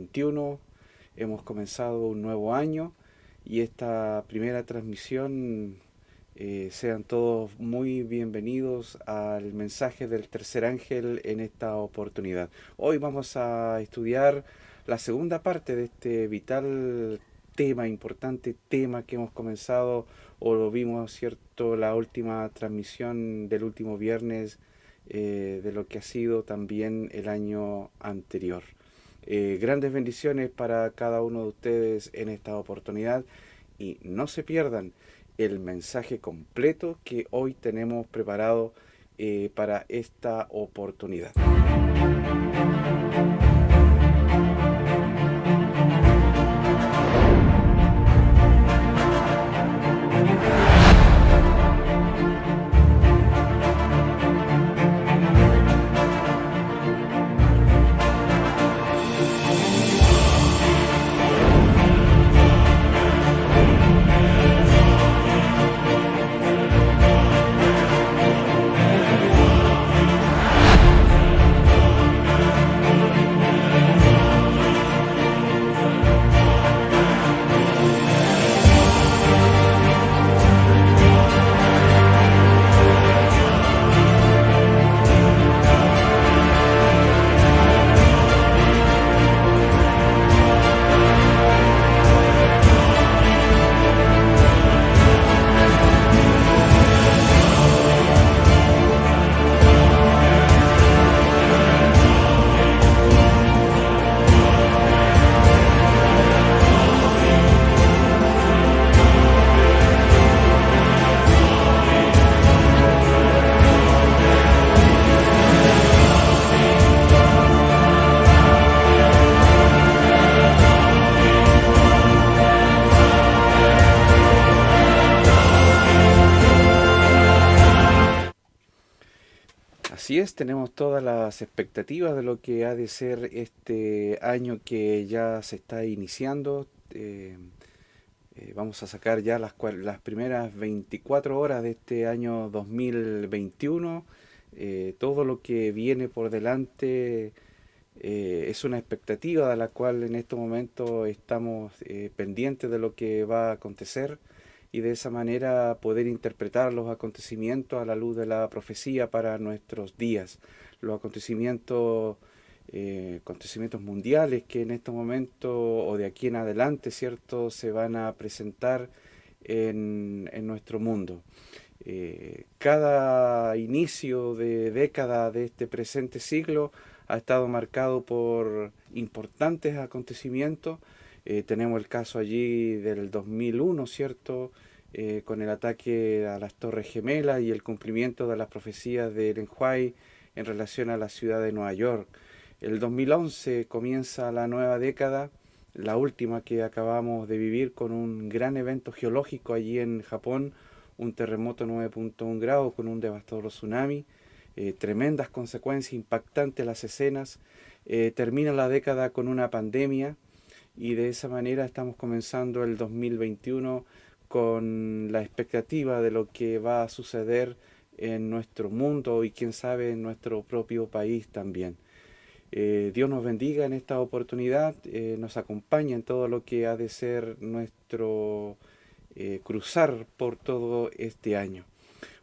2021. Eh, Hemos comenzado un nuevo año y esta primera transmisión, eh, sean todos muy bienvenidos al mensaje del tercer ángel en esta oportunidad. Hoy vamos a estudiar la segunda parte de este vital tema, importante tema que hemos comenzado o lo vimos, ¿cierto?, la última transmisión del último viernes eh, de lo que ha sido también el año anterior. Eh, grandes bendiciones para cada uno de ustedes en esta oportunidad y no se pierdan el mensaje completo que hoy tenemos preparado eh, para esta oportunidad. Así es, tenemos todas las expectativas de lo que ha de ser este año que ya se está iniciando. Eh, eh, vamos a sacar ya las, las, primeras 24 horas de este año 2021. Eh, todo lo que viene por delante es una expectativa de la cual en estos momentos estamos pendientes de lo que va a acontecer y de esa manera poder interpretar los acontecimientos a la luz de la profecía para nuestros días, los acontecimientos, eh, acontecimientos mundiales que en este momento o de aquí en adelante, ¿cierto?, se van a presentar en, en nuestro mundo. Eh, cada inicio de década de este presente siglo ha estado marcado por importantes acontecimientos, eh, tenemos el caso allí del 2001, ¿cierto? Eh, con el ataque a las Torres Gemelas y el cumplimiento de las profecías de White en relación a la ciudad de Nueva York. El 2011 comienza la nueva década, la última que acabamos de vivir con un gran evento geológico allí en Japón, un terremoto 9.1 grados con un devastador tsunami, eh, tremendas consecuencias, impactantes las escenas. termina la década con una pandemia, y de esa manera estamos comenzando el 2021 con la expectativa de lo que va a suceder en nuestro mundo y quién sabe en nuestro propio país también. Eh, Dios nos bendiga en esta oportunidad, eh, nos acompaña en todo lo que ha de ser nuestro eh, cruzar por todo este año.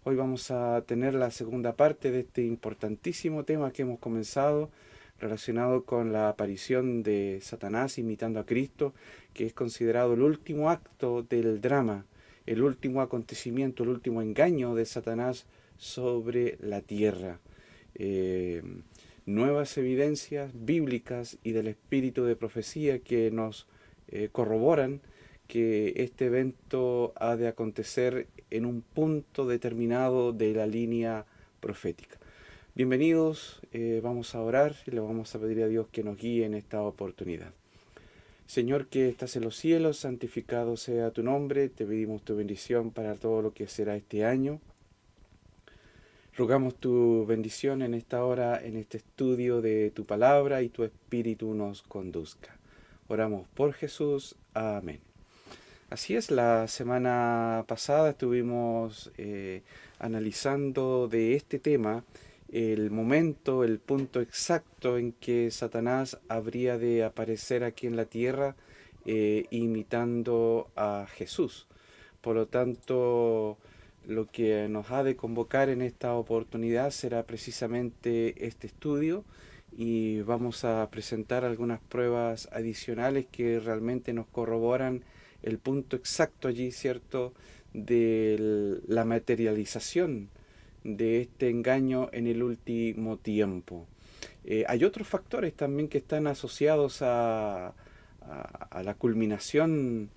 Hoy vamos a tener la segunda parte de este importantísimo tema que hemos comenzado, relacionado con la aparición de Satanás imitando a Cristo, que es considerado el último acto del drama, el último acontecimiento, el último engaño de Satanás sobre la tierra. Eh, nuevas evidencias bíblicas y del espíritu de profecía que nos eh, corroboran que este evento ha de acontecer en un punto determinado de la línea profética. Bienvenidos, eh, vamos a orar y le vamos a pedir a Dios que nos guíe en esta oportunidad. Señor que estás en los cielos, santificado sea tu nombre, te pedimos tu bendición para todo lo que será este año. Rogamos tu bendición en esta hora, en este estudio de tu palabra y tu espíritu nos conduzca. Oramos por Jesús. Amén. Así es, la semana pasada estuvimos eh, analizando de este tema el momento, el punto exacto en que Satanás habría de aparecer aquí en la tierra eh, imitando a Jesús. Por lo tanto, lo que nos ha de convocar en esta oportunidad será precisamente este estudio y vamos a presentar algunas pruebas adicionales que realmente nos corroboran el punto exacto allí, ¿cierto?, de la materialización de este engaño en el último tiempo. Eh, hay otros factores también que están asociados a, la culminación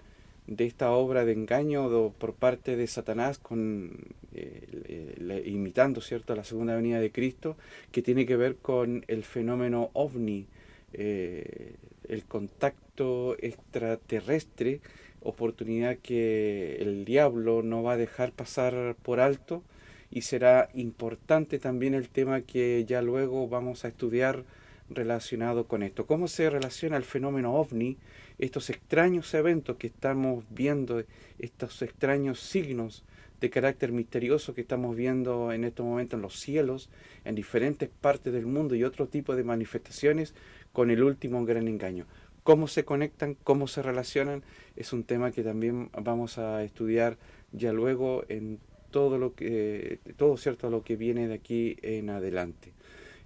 de esta obra de engaño por parte de Satanás con eh, imitando cierto la segunda venida de Cristo que tiene que ver con el fenómeno ovni eh, el contacto extraterrestre oportunidad que el diablo no va a dejar pasar por alto y será importante también el tema que ya luego vamos a estudiar relacionado con esto. ¿Cómo se relaciona el fenómeno ovni, estos extraños eventos que estamos viendo, estos extraños signos de carácter misterioso que estamos viendo en estos momentos en los cielos, en diferentes partes del mundo y otro tipo de manifestaciones con el último gran engaño? cómo se conectan, cómo se relacionan, es un tema que también vamos a estudiar ya luego en todo lo que, todo cierto lo que viene de aquí en adelante.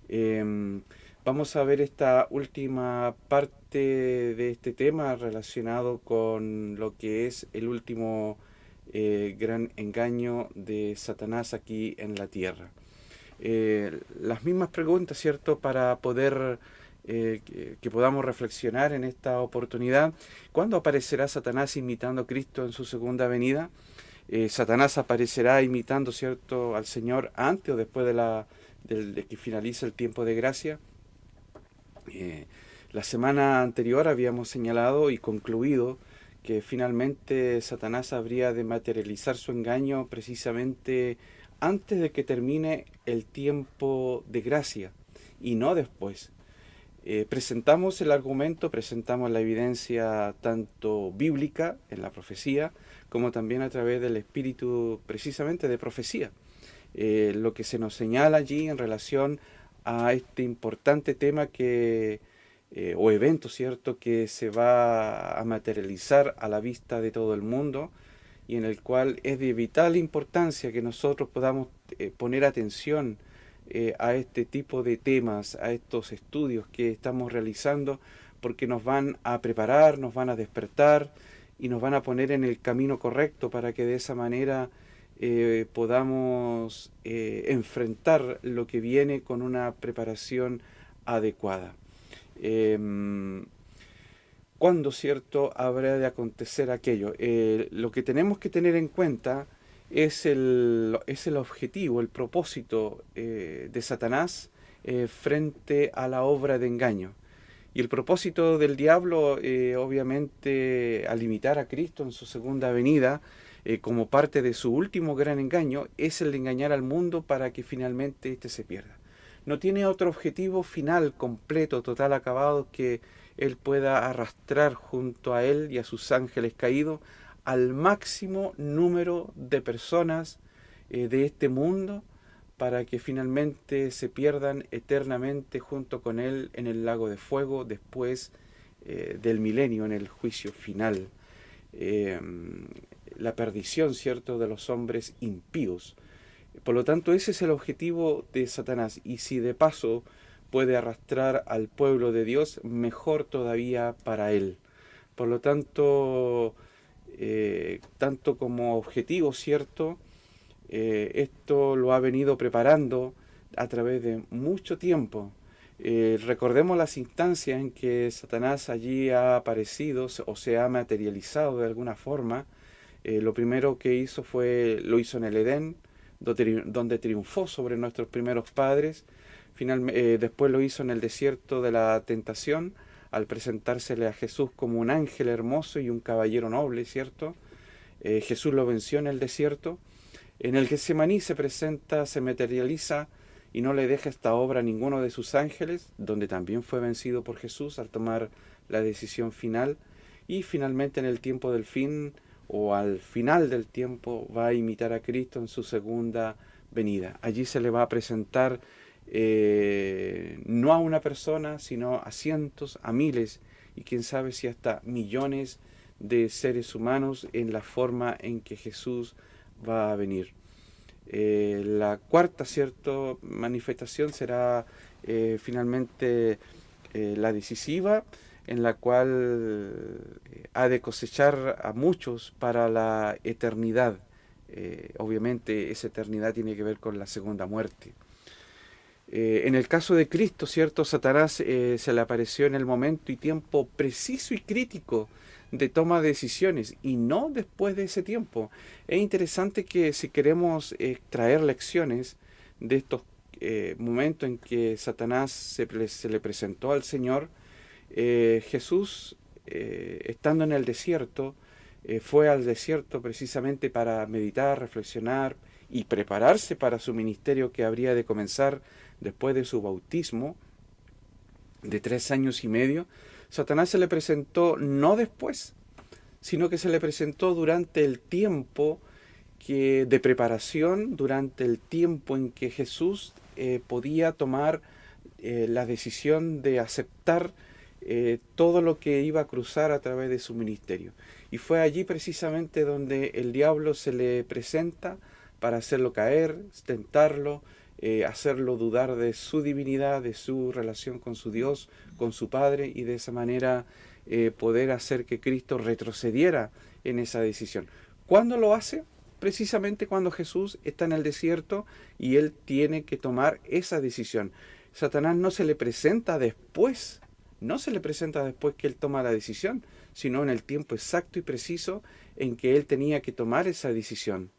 Em, vamos a ver esta última parte de este tema relacionado con lo que es el último eh, gran engaño de Satanás aquí en la tierra. Eh, las mismas preguntas, ¿cierto? Para poder eh, que, podamos reflexionar en esta oportunidad. ¿Cuándo aparecerá Satanás imitando a Cristo en su segunda venida? Eh, Satanás aparecerá imitando cierto al Señor antes o después de, la, que finalice el tiempo de gracia. Eh, la semana anterior habíamos señalado y concluido que finalmente Satanás habría de materializar su engaño precisamente antes de que termine el tiempo de gracia y no después. Eh, presentamos el argumento, presentamos la evidencia tanto bíblica en la profecía, como también a través del espíritu precisamente de profecía. Eh, lo que se nos señala allí en relación a este importante tema que, eh, o evento, ¿cierto?, que se va a materializar a la vista de todo el mundo y en el cual es de vital importancia que nosotros podamos poner atención eh, a este tipo de temas, a estos estudios que estamos realizando, porque nos van a preparar, nos van a despertar y nos van a poner en el camino correcto para que de esa manera eh, podamos eh, enfrentar lo que viene con una preparación adecuada. Em, ¿Cuándo, cierto, habrá de acontecer aquello? lo que tenemos que tener en cuenta es el, es el objetivo, el propósito eh, de Satanás eh, frente a la obra de engaño. Y el propósito del diablo, eh, obviamente, al imitar a Cristo en su segunda venida, como parte de su último gran engaño, es el de engañar al mundo para que finalmente éste se pierda. No tiene otro objetivo final, completo, total, acabado, que él pueda arrastrar junto a él y a sus ángeles caídos al máximo número de personas eh, de este mundo para que finalmente se pierdan eternamente junto con Él en el lago de fuego después eh, del milenio, en el juicio final. Em, la perdición, ¿cierto?, de los hombres impíos. Por lo tanto, ese es el objetivo de Satanás. Y si de paso puede arrastrar al pueblo de Dios, mejor todavía para él. Por lo tanto, eh, tanto como objetivo, ¿cierto? Eh, esto lo ha venido preparando a través de mucho tiempo. Eh, recordemos las instancias en que Satanás allí ha aparecido o se ha materializado de alguna forma. lo primero que hizo fue, lo hizo en el Edén, donde triunfó sobre nuestros primeros padres. Después lo hizo en el desierto de la tentación, al presentársele a Jesús como un ángel hermoso y un caballero noble, ¿cierto? Eh, Jesús lo venció en el desierto. En el Getsemaní se presenta, se materializa y no le deja esta obra a ninguno de sus ángeles, donde también fue vencido por Jesús al tomar la decisión final. Y finalmente en el tiempo del fin, o al final del tiempo va a imitar a Cristo en su segunda venida. Allí se le va a presentar eh, no a una persona, sino a cientos, a miles y quién sabe si hasta millones de seres humanos en la forma en que Jesús va a venir. Eh, la cuarta cierto, manifestación será eh, finalmente la decisiva, en la cual ha de cosechar a muchos para la eternidad. obviamente esa eternidad tiene que ver con la segunda muerte. Eh, en el caso de Cristo, ¿cierto? Satanás eh, se le apareció en el momento y tiempo preciso y crítico de toma de decisiones y no después de ese tiempo. Es interesante que si queremos extraer lecciones de estos eh, momentos en que Satanás se, se le presentó al Señor, Jesús, estando en el desierto, fue al desierto precisamente para meditar, reflexionar y prepararse para su ministerio que habría de comenzar después de su bautismo de tres años y medio, Satanás se le presentó no después, sino que se le presentó durante el tiempo que, de preparación, durante el tiempo en que Jesús eh, podía tomar eh, la decisión de aceptar eh, todo lo que iba a cruzar a través de su ministerio. Y fue allí precisamente donde el diablo se le presenta para hacerlo caer, tentarlo, eh, hacerlo dudar de su divinidad, de su relación con su Dios, con su Padre, y de esa manera eh, poder hacer que Cristo retrocediera en esa decisión. ¿Cuándo lo hace? Precisamente cuando Jesús está en el desierto y él tiene que tomar esa decisión. Satanás no se le presenta después, no se le presenta después que él toma la decisión, sino en el tiempo exacto y preciso en que él tenía que tomar esa decisión.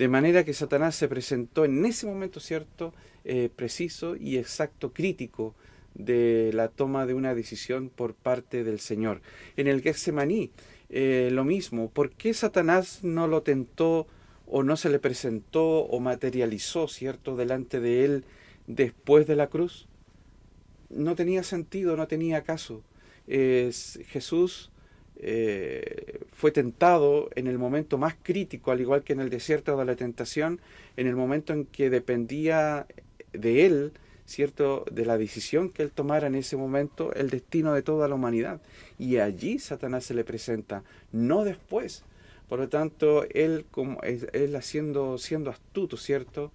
De manera que Satanás se presentó en ese momento cierto, eh, preciso y exacto, crítico de la toma de una decisión por parte del Señor. En el Getsemaní, eh, lo mismo. ¿Por qué Satanás no lo tentó o no se le presentó o materializó, cierto, delante de él después de la cruz? No tenía sentido, no tenía caso. Jesús eh, fue tentado en el momento más crítico, al igual que en el desierto de la tentación, en el momento en que dependía de él, ¿cierto?, de la decisión que él tomara en ese momento, el destino de toda la humanidad. Y allí Satanás se le presenta, no después. Por lo tanto, él, como, él haciendo, siendo astuto, ¿cierto?,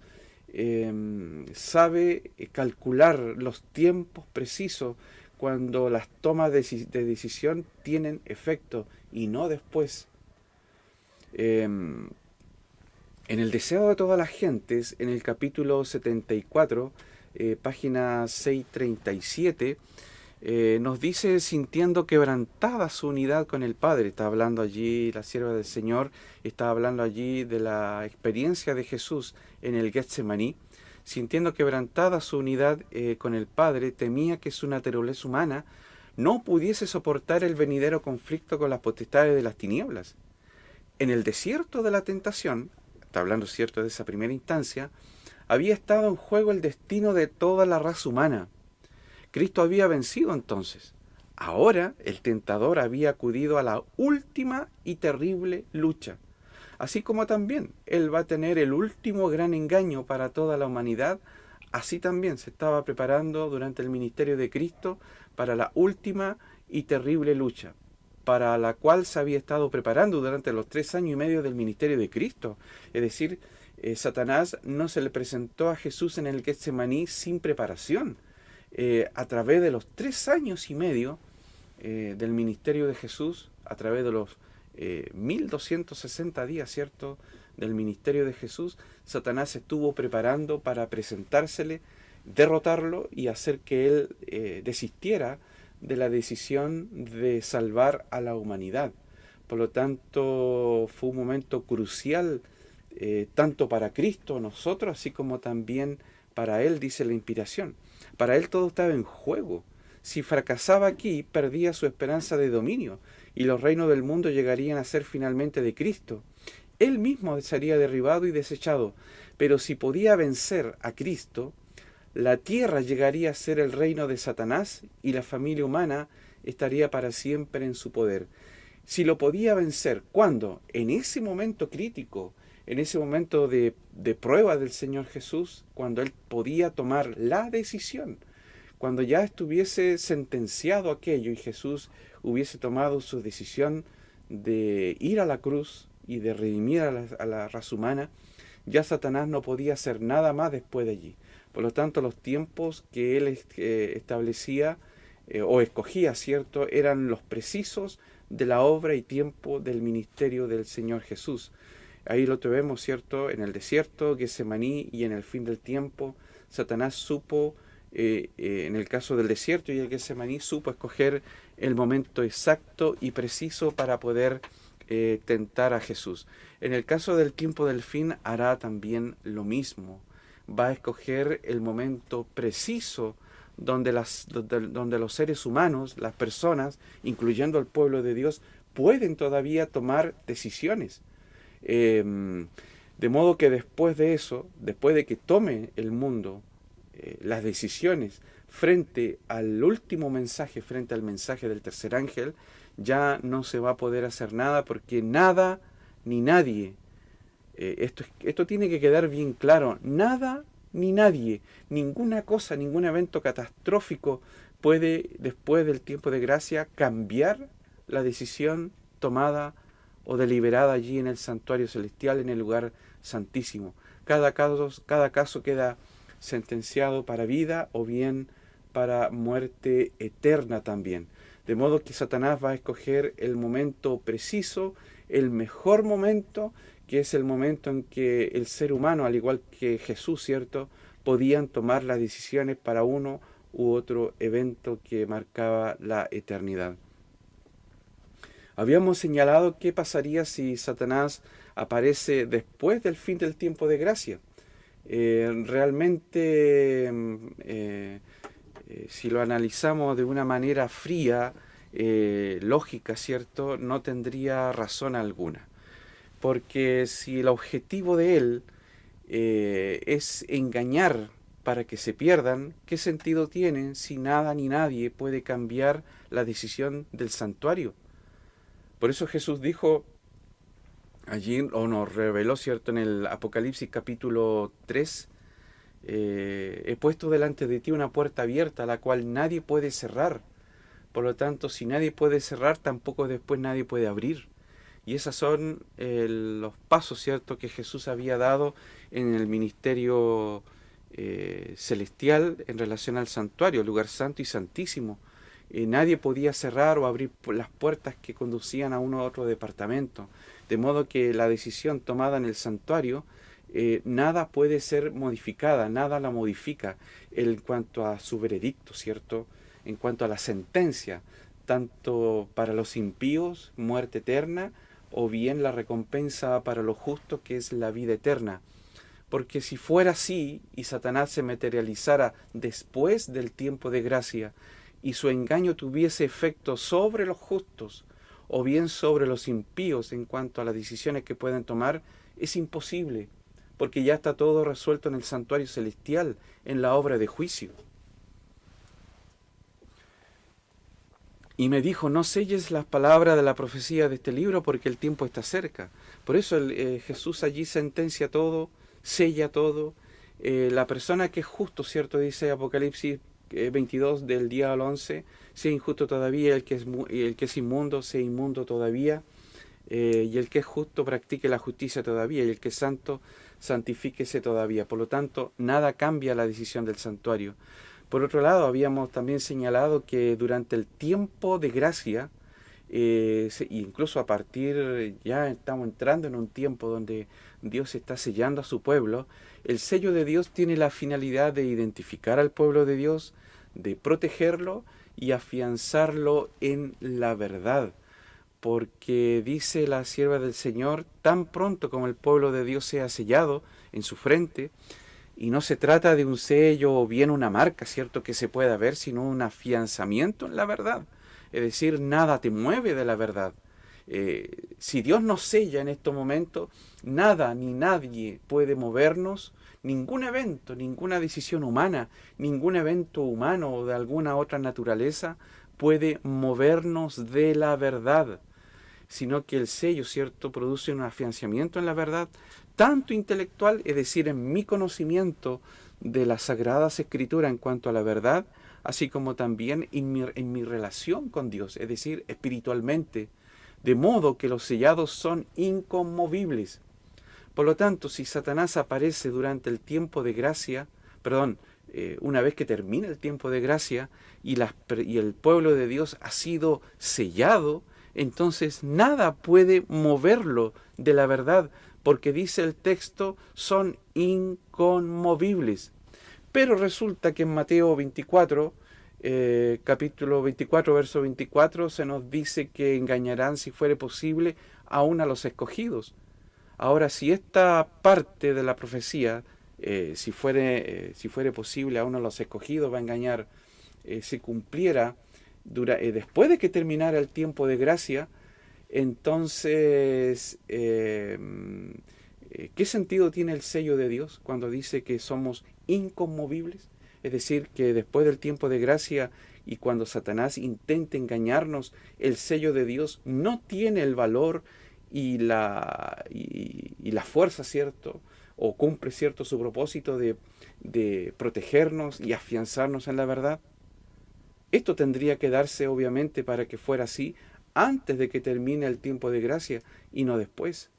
em, sabe calcular los tiempos precisos cuando las tomas de, decisión tienen efecto y no después. Em, en el deseo de todas las gentes, en el capítulo 74, eh, página 637, eh, nos dice sintiendo quebrantada su unidad con el Padre. Está hablando allí la sierva del Señor, está hablando allí de la experiencia de Jesús en el Getsemaní sintiendo quebrantada su unidad eh, con el Padre, temía que su naturaleza humana no pudiese soportar el venidero conflicto con las potestades de las tinieblas. En el desierto de la tentación, está hablando cierto de esa primera instancia, había estado en juego el destino de toda la raza humana. Cristo había vencido entonces. Ahora el tentador había acudido a la última y terrible lucha así como también Él va a tener el último gran engaño para toda la humanidad, así también se estaba preparando durante el ministerio de Cristo para la última y terrible lucha, para la cual se había estado preparando durante los tres años y medio del ministerio de Cristo. Es decir, eh, Satanás no se le presentó a Jesús en el Getsemaní sin preparación. Eh, a través de los tres años y medio eh, del ministerio de Jesús, a través de los 1260 eh, días, ¿cierto?, del ministerio de Jesús, Satanás estuvo preparando para presentársele, derrotarlo y hacer que él eh, desistiera de la decisión de salvar a la humanidad. Por lo tanto, fue un momento crucial eh, tanto para Cristo, nosotros, así como también para Él, dice la inspiración. Para Él todo estaba en juego. Si fracasaba aquí, perdía su esperanza de dominio y los reinos del mundo llegarían a ser finalmente de Cristo. Él mismo sería derribado y desechado, pero si podía vencer a Cristo, la tierra llegaría a ser el reino de Satanás y la familia humana estaría para siempre en su poder. si lo podía vencer, ¿cuándo? En ese momento crítico, en ese momento de, de prueba del Señor Jesús, cuando Él podía tomar la decisión, cuando ya estuviese sentenciado aquello y Jesús hubiese tomado su decisión de ir a la cruz y de redimir a la, raza humana, ya Satanás no podía hacer nada más después de allí. Por lo tanto, los tiempos que él eh, establecía eh, o escogía, ¿cierto?, eran los precisos de la obra y tiempo del ministerio del Señor Jesús. Ahí lo vemos, ¿cierto?, en el desierto, Getsemaní y en el fin del tiempo, Satanás supo, eh, en el caso del desierto y el Getsemaní, supo escoger el momento exacto y preciso para poder eh, tentar a Jesús. En el caso del tiempo del fin hará también lo mismo. Va a escoger el momento preciso donde, donde, los seres humanos, las personas, incluyendo el pueblo de Dios, pueden todavía tomar decisiones. Em, de modo que después de eso, después de que tome el mundo eh, las decisiones frente al último mensaje, frente al mensaje del tercer ángel, ya no se va a poder hacer nada porque nada ni nadie, eh, esto, esto tiene que quedar bien claro, nada ni nadie, ninguna cosa, ningún evento catastrófico puede, después del tiempo de gracia, cambiar la decisión tomada o deliberada allí en el santuario celestial, en el lugar santísimo. Cada caso, cada caso queda sentenciado para vida o bien para muerte eterna también. De modo que Satanás va a escoger el momento preciso, el mejor momento, que es el momento en que el ser humano, al igual que Jesús, ¿cierto?, podían tomar las decisiones para uno u otro evento que marcaba la eternidad. Habíamos señalado qué pasaría si Satanás aparece después del fin del tiempo de gracia. Eh, realmente mm, eh, eh, si lo analizamos de una manera fría, lógica, ¿cierto?, no tendría razón alguna. Porque si el objetivo de él es engañar para que se pierdan, ¿qué sentido tiene si nada ni nadie puede cambiar la decisión del santuario? Por eso Jesús dijo allí, o nos reveló, ¿cierto?, en el Apocalipsis capítulo 3, eh, he puesto delante de ti una puerta abierta, la cual nadie puede cerrar. Por lo tanto, si nadie puede cerrar, tampoco después nadie puede abrir. Y esos son eh, los pasos, ¿cierto?, que Jesús había dado en el ministerio eh, celestial en relación al santuario, lugar santo y santísimo. nadie podía cerrar o abrir las puertas que conducían a uno u otro departamento. De modo que la decisión tomada en el santuario eh, nada puede ser modificada, nada la modifica en cuanto a su veredicto, ¿cierto? En cuanto a la sentencia, tanto para los impíos, muerte eterna, o bien la recompensa para los justos, que es la vida eterna. Porque si fuera así y Satanás se materializara después del tiempo de gracia y su engaño tuviese efecto sobre los justos o bien sobre los impíos en cuanto a las decisiones que pueden tomar, es imposible porque ya está todo resuelto en el santuario celestial, en la obra de juicio. Y me dijo, no selles las palabras de la profecía de este libro porque el tiempo está cerca. Por eso eh, Jesús allí sentencia todo, sella todo. Eh, la persona que es justo, ¿cierto? Dice Apocalipsis 22 eh, del día al 11, sea injusto todavía, el que es, el que es inmundo, sea inmundo todavía. y el que es justo practique la justicia todavía, y el que es santo santifíquese todavía. Por lo tanto, nada cambia la decisión del santuario. Por otro lado, habíamos también señalado que durante el tiempo de gracia, eh, incluso a partir, ya estamos entrando en un tiempo donde Dios está sellando a su pueblo, el sello de Dios tiene la finalidad de identificar al pueblo de Dios, de protegerlo y afianzarlo en la verdad porque dice la sierva del Señor, tan pronto como el pueblo de Dios sea sellado en su frente, y no se trata de un sello o bien una marca, ¿cierto?, que se pueda ver, sino un afianzamiento en la verdad. Es decir, nada te mueve de la verdad. Eh, si Dios nos sella en estos momentos, nada ni nadie puede movernos, ningún evento, ninguna decisión humana, ningún evento humano o de alguna otra naturaleza puede movernos de la verdad. sino que el sello, ¿cierto?, produce un afianzamiento en la verdad, tanto intelectual, es decir, en mi conocimiento de las sagradas escrituras en cuanto a la verdad, así como también en mi, en mi relación con Dios, es decir, espiritualmente, de modo que los sellados son inconmovibles. Por lo tanto, si Satanás aparece durante el tiempo de gracia, perdón, eh, una vez que termina el tiempo de gracia y, el pueblo de Dios ha sido sellado, entonces nada puede moverlo de la verdad, porque dice el texto, son inconmovibles. Pero resulta que en Mateo 24, eh, capítulo 24, verso 24, se nos dice que engañarán, si fuere posible, aún a los escogidos. Ahora, si esta parte de la profecía, eh, si, fuere, eh, si fuere posible, a los escogidos va a engañar, se cumpliera después de que terminara el tiempo de gracia, entonces, ¿qué sentido tiene el sello de Dios cuando dice que somos inconmovibles? Es decir, que después del tiempo de gracia y cuando Satanás intente engañarnos, el sello de Dios no tiene el valor y la, y, la fuerza, ¿cierto? O cumple, ¿cierto?, su propósito de, de protegernos y afianzarnos en la verdad. Esto tendría que darse, obviamente, para que fuera así antes de que termine el tiempo de gracia y no después.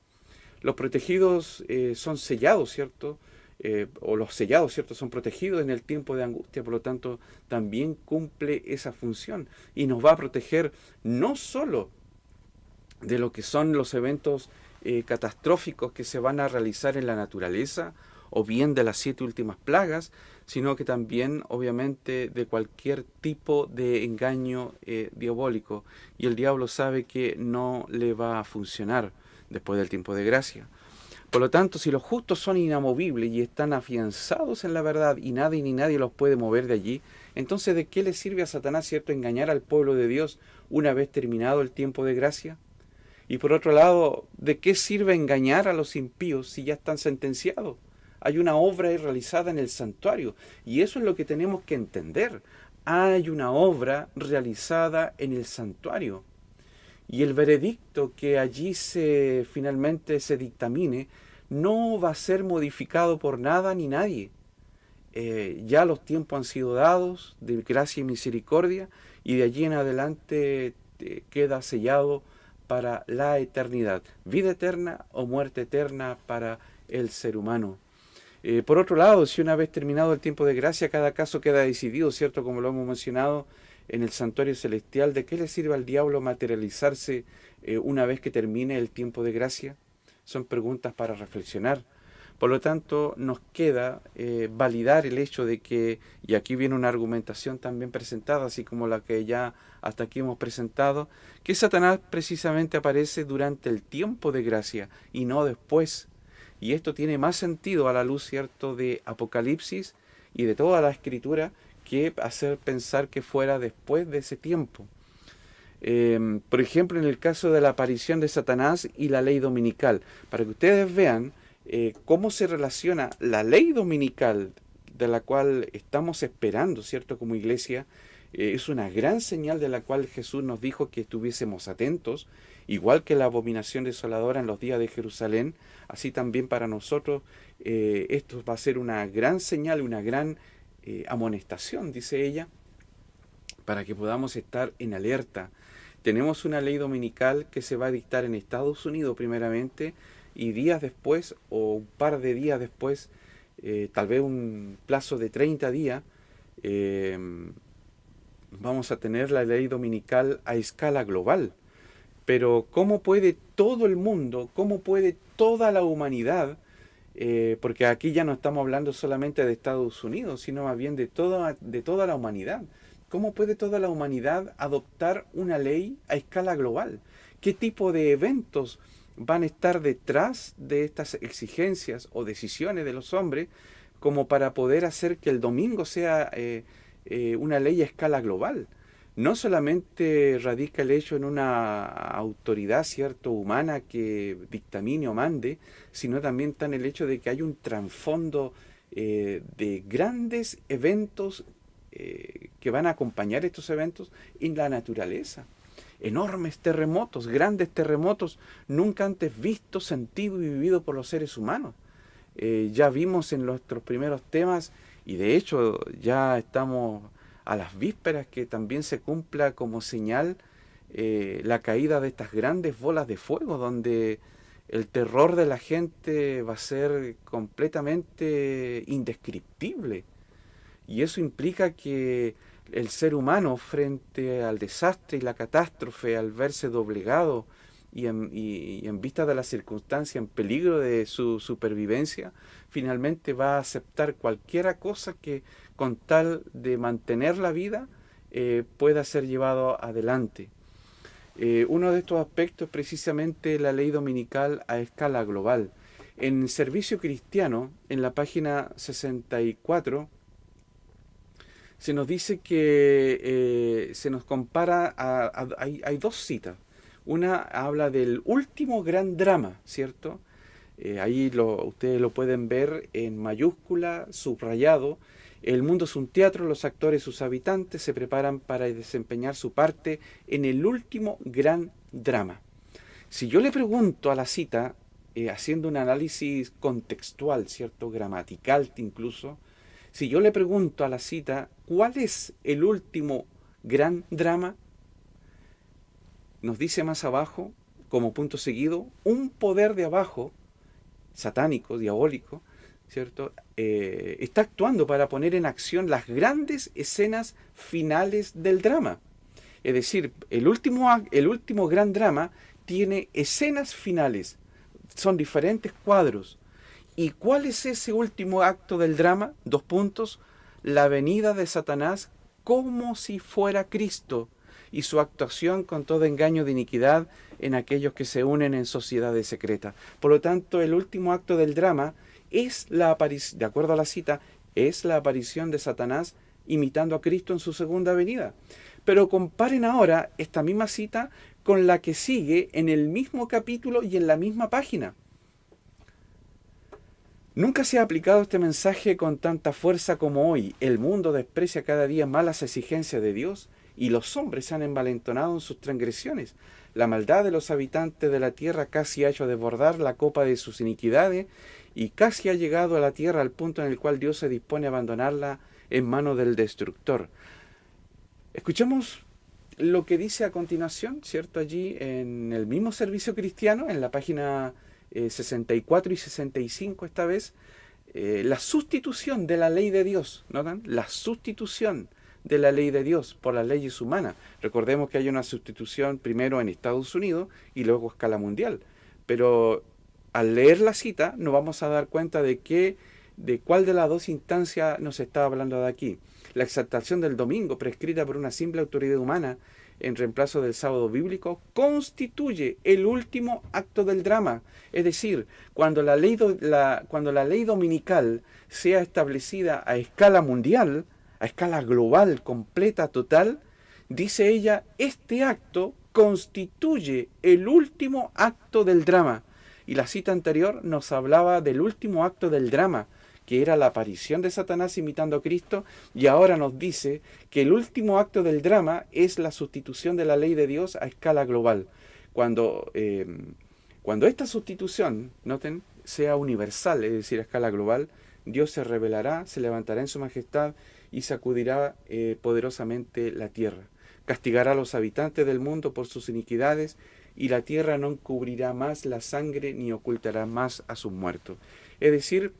Los protegidos eh, son sellados, ¿cierto? Eh, o los sellados, ¿cierto? Son protegidos en el tiempo de angustia, por lo tanto, también cumple esa función y nos va a proteger no solo de lo que son los eventos eh, catastróficos que se van a realizar en la naturaleza, o bien de las siete últimas plagas, sino que también, obviamente, de cualquier tipo de engaño eh, diabólico. Y el diablo sabe que no le va a funcionar después del tiempo de gracia. Por lo tanto, si los justos son inamovibles y están afianzados en la verdad y nadie ni nadie los puede mover de allí, entonces ¿de qué le sirve a Satanás, cierto, engañar al pueblo de Dios una vez terminado el tiempo de gracia? Y por otro lado, ¿de qué sirve engañar a los impíos si ya están sentenciados? Hay una obra realizada en el santuario y eso es lo que tenemos que entender. Hay una obra realizada en el santuario y el veredicto que allí se finalmente se dictamine no va a ser modificado por nada ni nadie. Eh, ya los tiempos han sido dados de gracia y misericordia y de allí en adelante eh, queda sellado para la eternidad, vida eterna o muerte eterna para el ser humano. Eh, por otro lado, si una vez terminado el tiempo de gracia, cada caso queda decidido, ¿cierto? Como lo hemos mencionado, en el santuario celestial, ¿de qué le sirve al diablo materializarse eh, una vez que termine el tiempo de gracia? Son preguntas para reflexionar. Por lo tanto, nos queda eh, validar el hecho de que, y aquí viene una argumentación también presentada, así como la que ya hasta aquí hemos presentado, que Satanás precisamente aparece durante el tiempo de gracia y no después. Y esto tiene más sentido a la luz, ¿cierto?, de Apocalipsis y de toda la escritura, que hacer pensar que fuera después de ese tiempo. Em, por ejemplo, en el caso de la aparición de Satanás y la ley dominical, para que ustedes vean eh, cómo se relaciona la ley dominical de la cual estamos esperando, ¿cierto? Como iglesia, eh, es una gran señal de la cual Jesús nos dijo que estuviésemos atentos, igual que la abominación desoladora en los días de Jerusalén, así también para nosotros eh, esto va a ser una gran señal, una gran amonestación, dice ella, para que podamos estar en alerta. Tenemos una ley dominical que se va a dictar en Estados Unidos primeramente y días después o un par de días después, eh, tal vez un plazo de 30 días, eh, vamos a tener la ley dominical a escala global. Pero ¿cómo puede todo el mundo, cómo puede toda la humanidad eh, porque aquí ya no estamos hablando solamente de Estados Unidos, sino más bien de toda, de toda la humanidad. ¿Cómo puede toda la humanidad adoptar una ley a escala global? ¿Qué tipo de eventos van a estar detrás de estas exigencias o decisiones de los hombres como para poder hacer que el domingo sea eh, eh, una ley a escala global? no solamente radica el hecho en una autoridad cierto humana que dictamine o mande, sino también está en el hecho de que hay un trasfondo eh, de grandes eventos que van a acompañar estos eventos en la naturaleza. Enormes terremotos, grandes terremotos, nunca antes vistos, sentidos y vividos por los seres humanos. Eh, ya vimos en nuestros primeros temas, y de hecho ya estamos a las vísperas que también se cumpla como señal eh, la caída de estas grandes bolas de fuego, donde el terror de la gente va a ser completamente indescriptible. Y eso implica que el ser humano frente al desastre y la catástrofe, al verse doblegado y en, vista de la circunstancia, en peligro de su supervivencia, finalmente va a aceptar cualquier cosa que con tal de mantener la vida eh, pueda ser llevado adelante. Eh, uno de estos aspectos es precisamente la ley dominical a escala global. En Servicio Cristiano, en la página 64, se nos dice que eh, se nos compara, a, hay, dos citas. Una habla del último gran drama, ¿cierto? Eh, ahí lo, ustedes lo pueden ver en mayúscula, subrayado. El mundo es un teatro, los actores, sus habitantes se preparan para desempeñar su parte en el último gran drama. Si yo le pregunto a la cita, eh, haciendo un análisis contextual, ¿cierto? Gramatical incluso, si yo le pregunto a la cita, ¿cuál es el último gran drama? Nos dice más abajo, como punto seguido, un poder de abajo, satánico, diabólico, ¿cierto? Eh, está actuando para poner en acción las grandes escenas finales del drama. Es decir, el último, el último gran drama tiene escenas finales, son diferentes cuadros, ¿Y cuál es ese último acto del drama? Dos puntos. La venida de Satanás como si fuera Cristo y su actuación con todo engaño de iniquidad en aquellos que se unen en sociedades secretas. Por lo tanto, el último acto del drama es la aparición, de acuerdo a la cita, es la aparición de Satanás imitando a Cristo en su segunda venida. Pero comparen ahora esta misma cita con la que sigue en el mismo capítulo y en la misma página. Nunca se ha aplicado este mensaje con tanta fuerza como hoy. El mundo desprecia cada día más las exigencias de Dios y los hombres se han envalentonado en sus transgresiones. La maldad de los habitantes de la tierra casi ha hecho desbordar la copa de sus iniquidades y casi ha llegado a la tierra al punto en el cual Dios se dispone a abandonarla en manos del destructor. Escuchemos lo que dice a continuación, ¿cierto? Allí en el mismo servicio cristiano, en la página 64 eh, y 65 esta vez, eh, la sustitución de la ley de Dios, ¿notan? La sustitución de la ley de Dios por las leyes humanas. Recordemos que hay una sustitución primero en Estados Unidos y luego a escala mundial. Pero al leer la cita nos vamos a dar cuenta de qué, de cuál de las dos instancias nos está hablando de aquí. La exaltación del domingo, prescrita por una simple autoridad humana, en reemplazo del sábado bíblico, constituye el último acto del drama. Es decir, cuando la ley, cuando la ley dominical sea establecida a escala mundial, a escala global, completa, total, dice ella, este acto constituye el último acto del drama. Y la cita anterior nos hablaba del último acto del drama, que era la aparición de Satanás imitando a Cristo, y ahora nos dice que el último acto del drama es la sustitución de la ley de Dios a escala global. Cuando, em, cuando esta sustitución, noten, sea universal, es decir, a escala global, Dios se revelará, se levantará en su majestad y sacudirá eh, poderosamente la tierra. Castigará a los habitantes del mundo por sus iniquidades y la tierra no cubrirá más la sangre ni ocultará más a sus muertos. Es decir,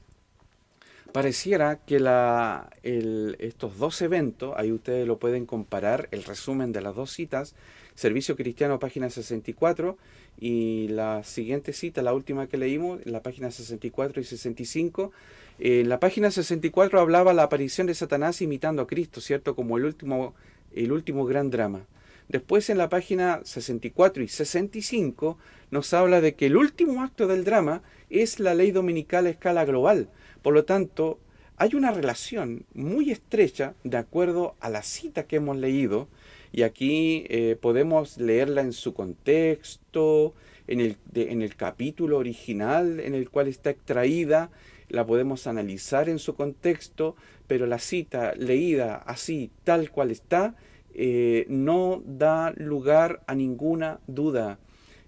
pareciera que la, estos dos eventos, ahí ustedes lo pueden comparar, el resumen de las dos citas, Servicio Cristiano, página 64, y la siguiente cita, la última que leímos, en la página 64 y 65. En la página 64 hablaba la aparición de Satanás imitando a Cristo, ¿cierto? Como el último, el último gran drama. Después en la página 64 y 65 nos habla de que el último acto del drama es la ley dominical a escala global, por lo tanto, hay una relación muy estrecha de acuerdo a la cita que hemos leído, y aquí eh, podemos leerla en su contexto, en el, capítulo original en el cual está extraída, la podemos analizar en su contexto, pero la cita leída así, tal cual está, eh, no da lugar a ninguna duda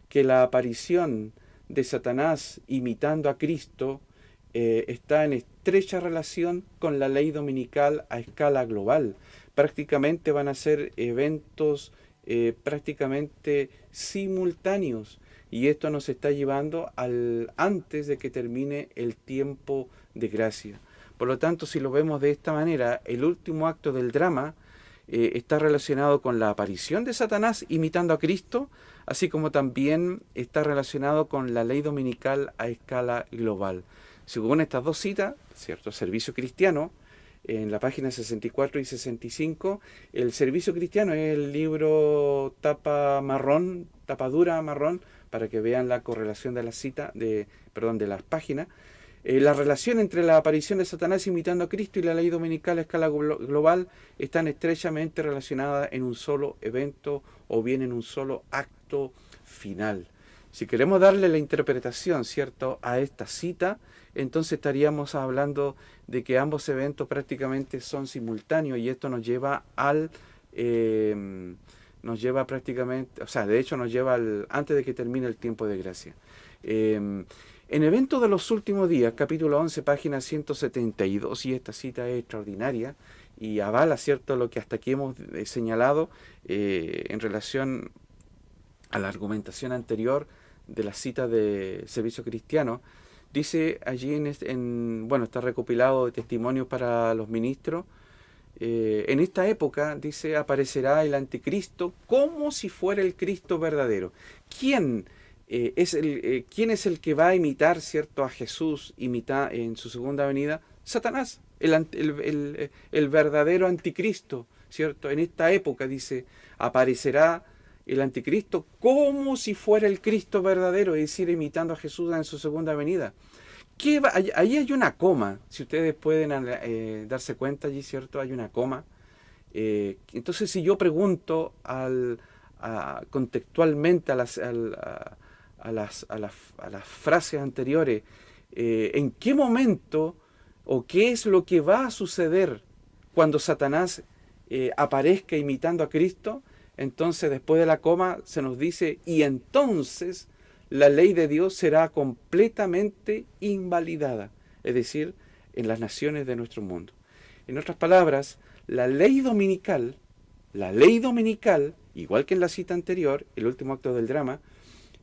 que la aparición de Satanás imitando a Cristo eh, está en estrecha relación con la ley dominical a escala global. Prácticamente van a ser eventos eh, prácticamente simultáneos y esto nos está llevando al antes de que termine el tiempo de gracia. Por lo tanto, si lo vemos de esta manera, el último acto del drama eh, está relacionado con la aparición de Satanás imitando a Cristo, así como también está relacionado con la ley dominical a escala global. Según estas dos citas, ¿cierto? Servicio cristiano, en la página 64 y 65, el servicio cristiano es el libro tapa marrón, tapa dura marrón, para que vean la correlación de la cita, de, perdón, de las páginas. Eh, la relación entre la aparición de Satanás imitando a Cristo y la ley dominical a escala global están estrechamente relacionadas en un solo evento o bien en un solo acto final. Si queremos darle la interpretación, ¿cierto?, a esta cita, entonces estaríamos hablando de que ambos eventos prácticamente son simultáneos y esto nos lleva al... Em, nos lleva prácticamente, o sea, de hecho nos lleva al, antes de que termine el tiempo de gracia. Em, en Eventos de los Últimos Días, capítulo 11, página 172, y esta cita es extraordinaria y avala, ¿cierto?, lo que hasta aquí hemos eh, señalado eh, en relación a la argumentación anterior de la cita de Servicio Cristiano, dice allí, en, bueno, está recopilado de testimonios para los ministros, eh, en esta época, dice, aparecerá el anticristo como si fuera el Cristo verdadero. ¿Quién, eh, es, el, eh, ¿quién es el que va a imitar cierto, a Jesús imita, en su segunda venida? Satanás, el, el, el verdadero anticristo, ¿cierto? En esta época, dice, aparecerá el anticristo como si fuera el Cristo verdadero, es decir, imitando a Jesús en su segunda venida. ¿Qué Ahí hay una coma, si ustedes pueden eh, darse cuenta allí, ¿cierto? Hay una coma. Eh, entonces, si yo pregunto al, contextualmente a las, a, las, a, las, frases anteriores, eh, ¿en qué momento o qué es lo que va a suceder cuando Satanás aparezca imitando a Cristo? Entonces después de la coma se nos dice, y entonces la ley de Dios será completamente invalidada, es decir, en las naciones de nuestro mundo. En otras palabras, la ley dominical, la ley dominical, igual que en la cita anterior, el último acto del drama,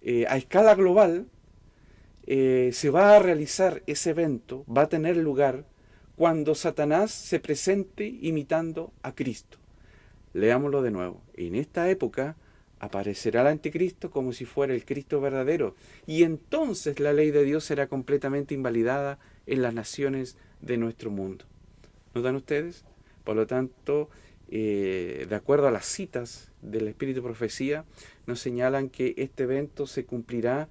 eh, a escala global, eh, se va a realizar ese evento, va a tener lugar cuando Satanás se presente imitando a Cristo. Leámoslo de nuevo. En esta época aparecerá el anticristo como si fuera el Cristo verdadero, y entonces la ley de Dios será completamente invalidada en las naciones de nuestro mundo. ¿Notan ustedes? Por lo tanto, eh, de acuerdo a las citas del Espíritu Profecía, nos señalan que este evento se cumplirá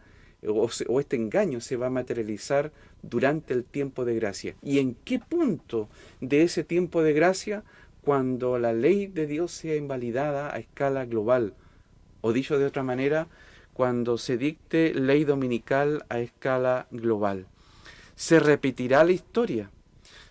o, o, este engaño se va a materializar durante el tiempo de gracia. ¿Y en qué punto de ese tiempo de gracia cuando la ley de Dios sea invalidada a escala global, o dicho de otra manera, cuando se dicte ley dominical a escala global. Se repetirá la historia,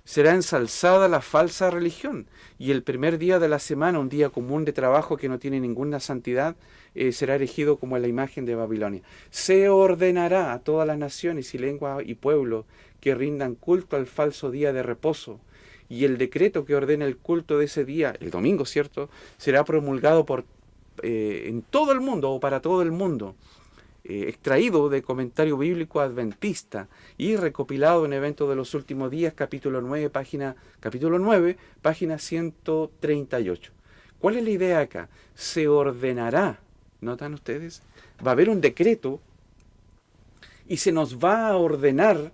será ensalzada la falsa religión, y el primer día de la semana, un día común de trabajo que no tiene ninguna santidad, eh, será erigido como la imagen de Babilonia. Se ordenará a todas las naciones y lenguas y pueblos que rindan culto al falso día de reposo, y el decreto que ordena el culto de ese día, el domingo, ¿cierto?, será promulgado por, eh, en todo el mundo o para todo el mundo, eh, extraído de comentario bíblico adventista y recopilado en Eventos de los Últimos Días, capítulo 9, página, capítulo 9, página 138. ¿Cuál es la idea acá? Se ordenará, ¿notan ustedes? Va a haber un decreto y se nos va a ordenar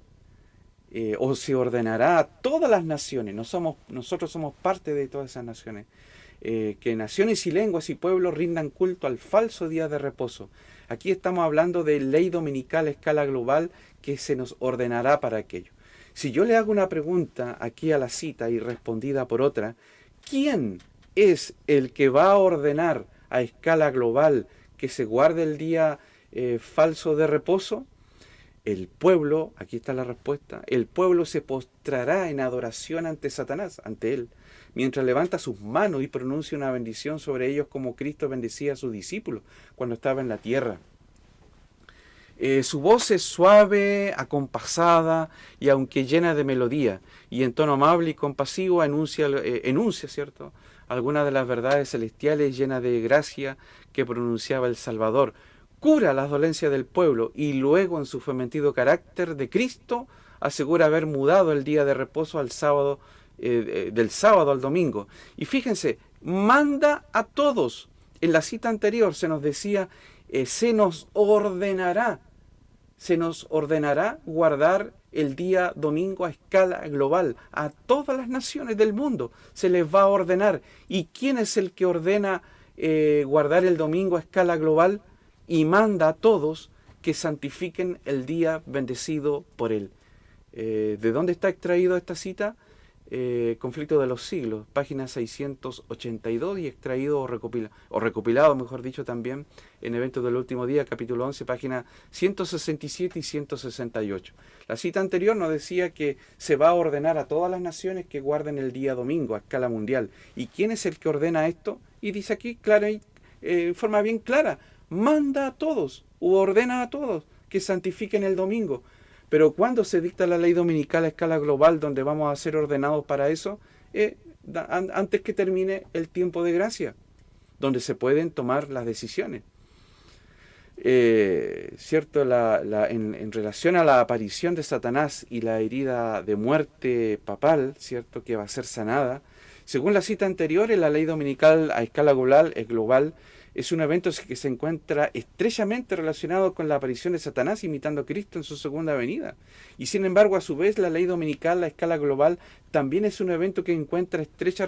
eh, o se ordenará a todas las naciones, nosotros somos parte de todas esas naciones, eh, que naciones y lenguas y pueblos rindan culto al falso día de reposo. Aquí estamos hablando de ley dominical a escala global que se nos ordenará para aquello. Si yo le hago una pregunta aquí a la cita y respondida por otra, ¿quién es el que va a ordenar a escala global que se guarde el día eh, falso de reposo? El pueblo, aquí está la respuesta, el pueblo se postrará en adoración ante Satanás, ante él. mientras levanta sus manos y pronuncia una bendición sobre ellos como Cristo bendecía a sus discípulos cuando estaba en la tierra. Eh, su voz es suave, acompasada y aunque llena de melodía, y en tono amable y compasivo enuncia, eh, enuncia ¿cierto? algunas de las verdades celestiales llenas de gracia que pronunciaba el Salvador. Cura las dolencias del pueblo y luego en su fementido carácter de Cristo asegura haber mudado el día de reposo al sábado, eh, del sábado al domingo. Y fíjense, manda a todos. En la cita anterior se nos decía, se nos ordenará se nos ordenará guardar el día domingo a escala global. A todas las naciones del mundo se les va a ordenar. ¿Y quién es el que ordena eh, guardar el domingo a escala global? Y manda a todos que santifiquen el día bendecido por él. Eh, ¿De dónde está extraído esta cita? Eh, conflicto de los siglos, página 682 y extraído o, o recopilado, mejor dicho, también en Eventos del Último Día, capítulo 11, página 167 y 168. La cita anterior nos decía que se va a ordenar a todas las naciones que guarden el día domingo a escala mundial. ¿Y quién es el que ordena esto? Y dice aquí, clara, eh, en forma bien clara, manda a todos, o ordena a todos que santifiquen el domingo. Pero cuando se dicta la ley dominical a escala global, donde vamos a ser ordenados para eso, eh, antes que termine el tiempo de gracia, donde se pueden tomar las decisiones. Eh, ¿Cierto? en, relación a la aparición de Satanás y la herida de muerte papal, ¿cierto? Que va a ser sanada, según la cita anterior, en la ley dominical a escala global, es global es un evento que se encuentra estrechamente relacionado con la aparición de Satanás imitando a Cristo en su segunda venida. Y sin embargo, a su vez, la ley dominical a escala global también es un evento que encuentra estrecha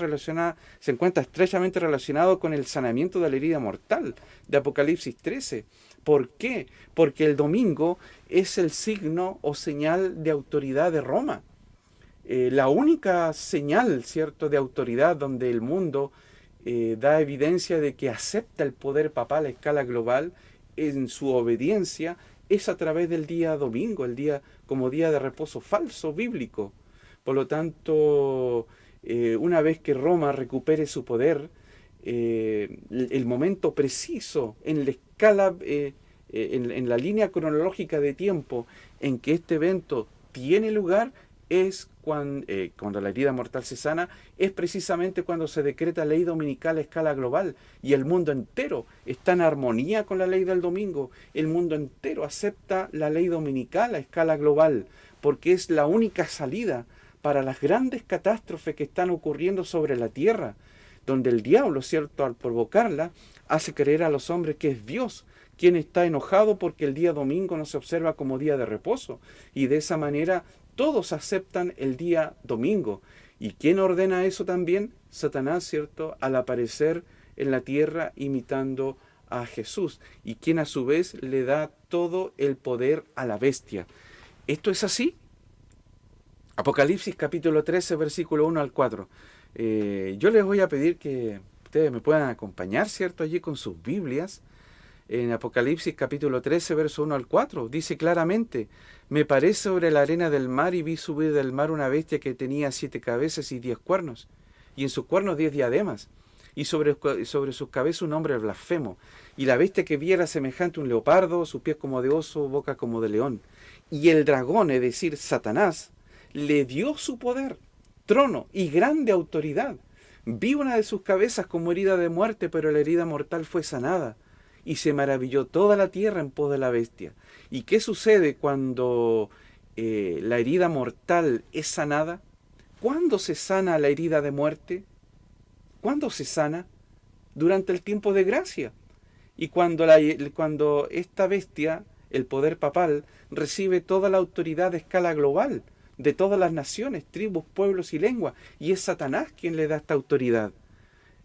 se encuentra estrechamente relacionado con el sanamiento de la herida mortal de Apocalipsis 13. ¿Por qué? Porque el domingo es el signo o señal de autoridad de Roma. Eh, la única señal, ¿cierto?, de autoridad donde el mundo eh, da evidencia de que acepta el poder papal a escala global en su obediencia es a través del día domingo, el día como día de reposo falso bíblico. Por lo tanto, eh, una vez que Roma recupere su poder, eh, el momento preciso en la escala, en la línea cronológica de tiempo en que este evento tiene lugar, es eh, cuando, la herida mortal se sana, es precisamente cuando se decreta ley dominical a escala global y el mundo entero está en armonía con la ley del domingo. El mundo entero acepta la ley dominical a escala global porque es la única salida para las grandes catástrofes que están ocurriendo sobre la tierra, donde el diablo, cierto, al provocarla, hace creer a los hombres que es Dios quien está enojado porque el día domingo no se observa como día de reposo y de esa manera todos aceptan el día domingo. ¿Y quién ordena eso también? Satanás, ¿cierto? Al aparecer en la tierra imitando a Jesús. Y quien a su vez le da todo el poder a la bestia. ¿Esto es así? Apocalipsis capítulo 13, versículo 1 al 4. Eh, yo les voy a pedir que ustedes me puedan acompañar, ¿cierto? Allí con sus Biblias en Apocalipsis capítulo 13, verso 1 al 4. Dice claramente, me paré sobre la arena del mar y vi subir del mar una bestia que tenía siete cabezas y diez cuernos, y en sus cuernos diez diademas, y sobre, sobre sus cabezas un hombre blasfemo. Y la bestia que viera semejante a un leopardo, sus pies como de oso, boca como de león. Y el dragón, es decir, Satanás, le dio su poder, trono y grande autoridad. Vi una de sus cabezas como herida de muerte, pero la herida mortal fue sanada y se maravilló toda la tierra en pos de la bestia. ¿Y qué sucede cuando eh, la herida mortal es sanada? ¿Cuándo se sana la herida de muerte? ¿Cuándo se sana? Durante el tiempo de gracia. Y cuando, cuando esta bestia, el poder papal, recibe toda la autoridad de escala global, de todas las naciones, tribus, pueblos y lenguas, y es Satanás quien le da esta autoridad.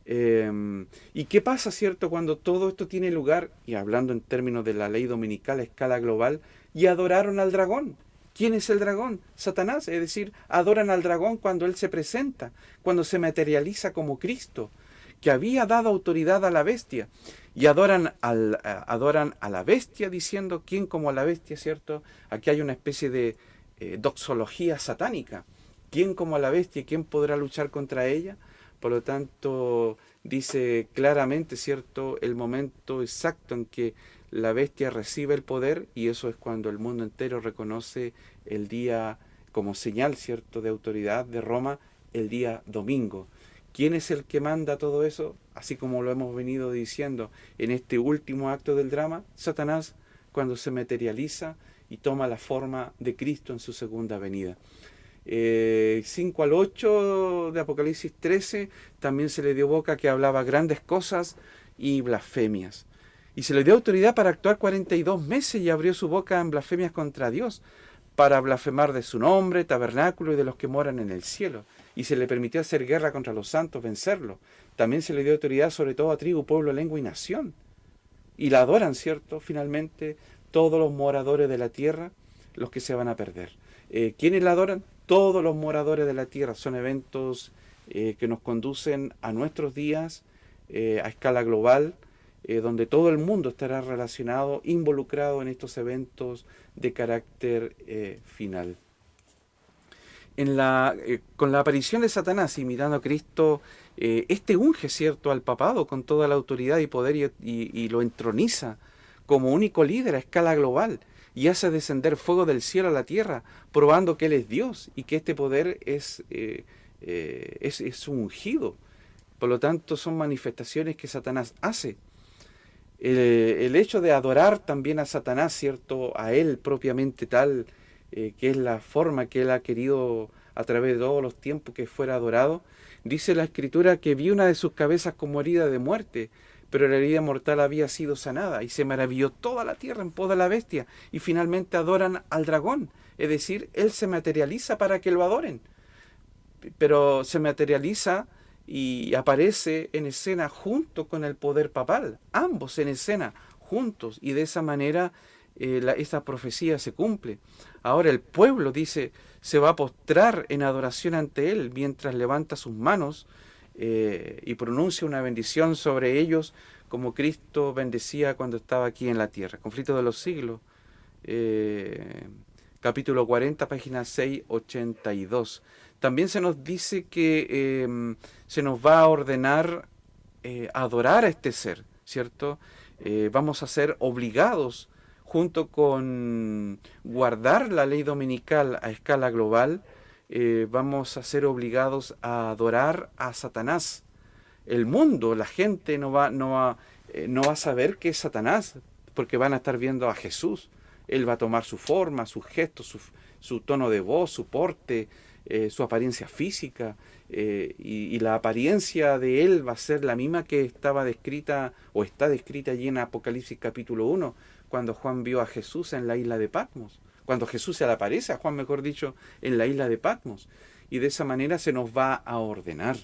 Em, ¿Y qué pasa, cierto, cuando todo esto tiene lugar, y hablando en términos de la ley dominical a escala global, y adoraron al dragón? ¿Quién es el dragón? Satanás, es decir, adoran al dragón cuando él se presenta, cuando se materializa como Cristo, que había dado autoridad a la bestia, y adoran, al, adoran a la bestia diciendo, ¿quién como a la bestia, cierto? Aquí hay una especie de eh, doxología satánica. ¿Quién como a la bestia? ¿Quién podrá luchar contra ella? Por lo tanto, dice claramente, ¿cierto?, el momento exacto en que la bestia recibe el poder y eso es cuando el mundo entero reconoce el día como señal, ¿cierto?, de autoridad de Roma, el día domingo. ¿Quién es el que manda todo eso? Así como lo hemos venido diciendo en este último acto del drama, Satanás cuando se materializa y toma la forma de Cristo en su segunda venida. 5 eh, al 8 de Apocalipsis 13 también se le dio boca que hablaba grandes cosas y blasfemias. Y se le dio autoridad para actuar 42 meses y abrió su boca en blasfemias contra Dios, para blasfemar de su nombre, tabernáculo y de los que moran en el cielo. Y se le permitió hacer guerra contra los santos, vencerlo. También se le dio autoridad sobre todo a tribu, pueblo, lengua y nación. Y la adoran, ¿cierto? Finalmente, todos los moradores de la tierra, los que se van a perder. Eh, ¿Quiénes la adoran? Todos los moradores de la tierra. Son eventos eh, que nos conducen a nuestros días, eh, a escala global, donde todo el mundo estará relacionado, involucrado en estos eventos de carácter final. Con la aparición de Satanás imitando a Cristo, este unge cierto al papado con toda la autoridad y poder y, lo entroniza como único líder a escala global y hace descender fuego del cielo a la tierra, probando que Él es Dios y que este poder es, es, es ungido. Por lo tanto, son manifestaciones que Satanás hace el, hecho de adorar también a Satanás, ¿cierto? A él propiamente tal, eh, que es la forma que él ha querido a través de todos los tiempos que fuera adorado. Dice la escritura que vi una de sus cabezas como herida de muerte, pero la herida mortal había sido sanada y se maravilló toda la tierra en pos de la bestia y finalmente adoran al dragón. Es decir, él se materializa para que lo adoren, pero se materializa y aparece en escena junto con el poder papal, ambos en escena juntos y de esa manera eh, esta profecía se cumple. Ahora el pueblo dice se va a postrar en adoración ante él mientras levanta sus manos eh, y pronuncia una bendición sobre ellos como Cristo bendecía cuando estaba aquí en la tierra. Conflicto de los siglos, eh, capítulo 40, página 682. También se nos dice que em, se nos va a ordenar eh, adorar a este ser, ¿cierto? Vamos a ser obligados, junto con guardar la ley dominical a escala global, eh, vamos a ser obligados a adorar a Satanás. El mundo, la gente no va, no va, no va a saber que es Satanás, porque van a estar viendo a Jesús. Él va a tomar su forma, sus gestos, su, tono de voz, su porte, eh, su apariencia física eh, y, la apariencia de él va a ser la misma que estaba descrita o está descrita allí en Apocalipsis capítulo 1, cuando Juan vio a Jesús en la isla de Patmos, cuando Jesús se le aparece a Juan, mejor dicho, en la isla de Patmos. Y de esa manera se nos va a ordenar.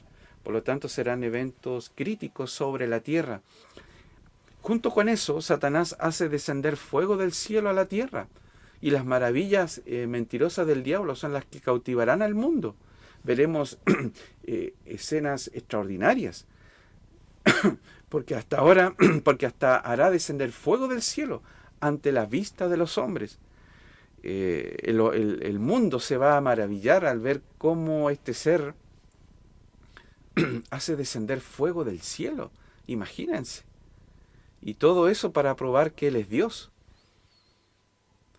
Por lo tanto, serán eventos críticos sobre la tierra. Junto con eso, Satanás hace descender fuego del cielo a la tierra y las maravillas eh, mentirosas del diablo son las que cautivarán al mundo. Veremos eh, escenas extraordinarias, porque hasta ahora, porque hasta hará descender fuego del cielo ante la vista de los hombres. Eh, el, mundo se va a maravillar al ver cómo este ser hace descender fuego del cielo. Imagínense. Y todo eso para probar que Él es Dios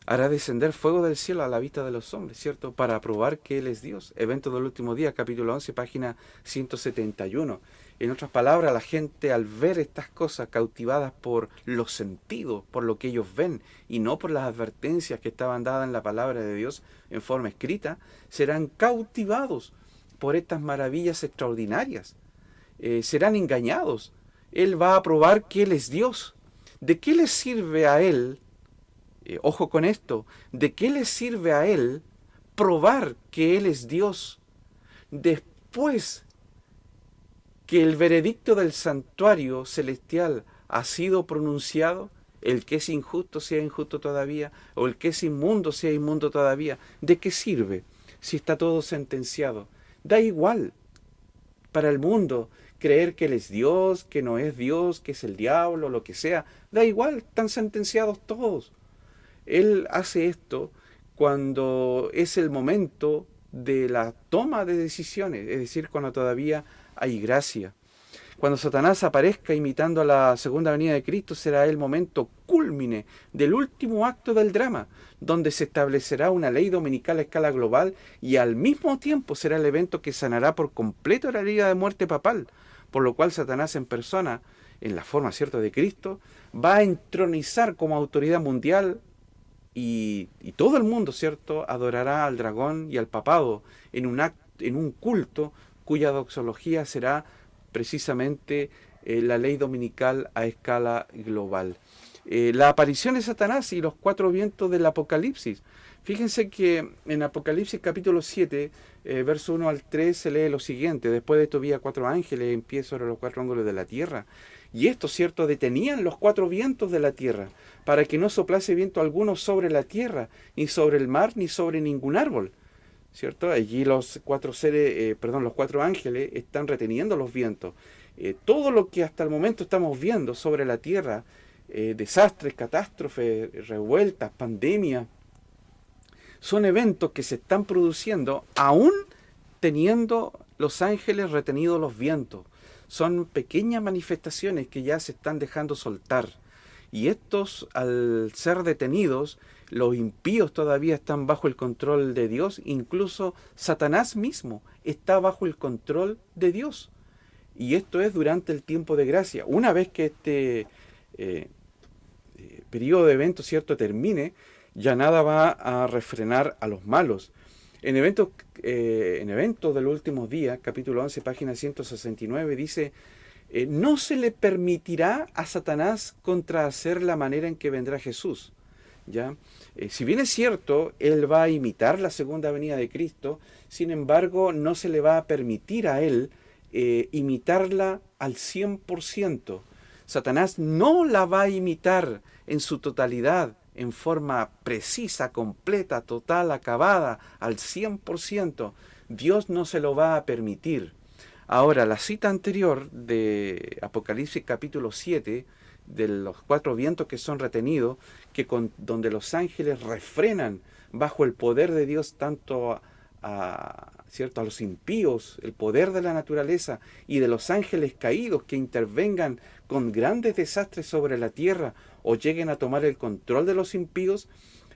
hará descender fuego del cielo a la vista de los hombres, ¿cierto? Para probar que Él es Dios. Evento del último día, capítulo 11, página 171. En otras palabras, la gente al ver estas cosas cautivadas por los sentidos, por lo que ellos ven, y no por las advertencias que estaban dadas en la palabra de Dios en forma escrita, serán cautivados por estas maravillas extraordinarias. Eh, serán engañados. Él va a probar que Él es Dios. ¿De qué les sirve a Él eh, ojo con esto, ¿de qué le sirve a él probar que él es Dios después que el veredicto del santuario celestial ha sido pronunciado? El que es injusto sea injusto todavía, o el que es inmundo sea inmundo todavía. ¿De qué sirve si está todo sentenciado? Da igual para el mundo creer que Él es Dios, que no es Dios, que es el diablo, lo que sea. Da igual, están sentenciados todos. Él hace esto cuando es el momento de la toma de decisiones, es decir, cuando todavía hay gracia. Cuando Satanás aparezca imitando a la segunda venida de Cristo será el momento cúlmine del último acto del drama, donde se establecerá una ley dominical a escala global y al mismo tiempo será el evento que sanará por completo la herida de muerte papal, por lo cual Satanás en persona, en la forma cierta de Cristo, va a entronizar como autoridad mundial y, todo el mundo, ¿cierto?, adorará al dragón y al papado en un, en un culto cuya doxología será precisamente eh, la ley dominical a escala global. Eh, la aparición de Satanás y los cuatro vientos del Apocalipsis. Fíjense que en Apocalipsis capítulo 7, eh, verso 1 al 3, se lee lo siguiente. Después de esto vi a cuatro ángeles en pie sobre los cuatro ángulos de la tierra. Y estos, cierto, detenían los cuatro vientos de la tierra, para que no soplase viento alguno sobre la tierra, ni sobre el mar, ni sobre ningún árbol. ¿Cierto? Allí los cuatro seres, eh, perdón, los cuatro ángeles están reteniendo los vientos. Eh, todo lo que hasta el momento estamos viendo sobre la tierra, eh, desastres, catástrofes, revueltas, pandemias, son eventos que se están produciendo aún teniendo los ángeles retenidos los vientos son pequeñas manifestaciones que ya se están dejando soltar. Y estos, al ser detenidos, los impíos todavía están bajo el control de Dios, incluso Satanás mismo está bajo el control de Dios. Y esto es durante el tiempo de gracia. Una vez que este eh, eh, periodo de eventos cierto termine, ya nada va a refrenar a los malos. En eventos, eh, en eventos capítulo 11, página 169, dice, eh, no se le permitirá a Satanás contrahacer la manera en que vendrá Jesús. ¿ya? Eh, si bien es cierto, él va a imitar la segunda venida de Cristo, sin embargo, no se le va a permitir a él imitarla al 100%. Satanás no la va a imitar en su totalidad, en forma precisa, completa, total, acabada, al 100%, Dios no se lo va a permitir. Ahora, la cita anterior de Apocalipsis capítulo 7, de los cuatro vientos que son retenidos, que con, donde los ángeles refrenan bajo el poder de Dios tanto a, ¿cierto? a los impíos, el poder de la naturaleza y de los ángeles caídos que intervengan con grandes desastres sobre la tierra o lleguen a tomar el control de los impíos,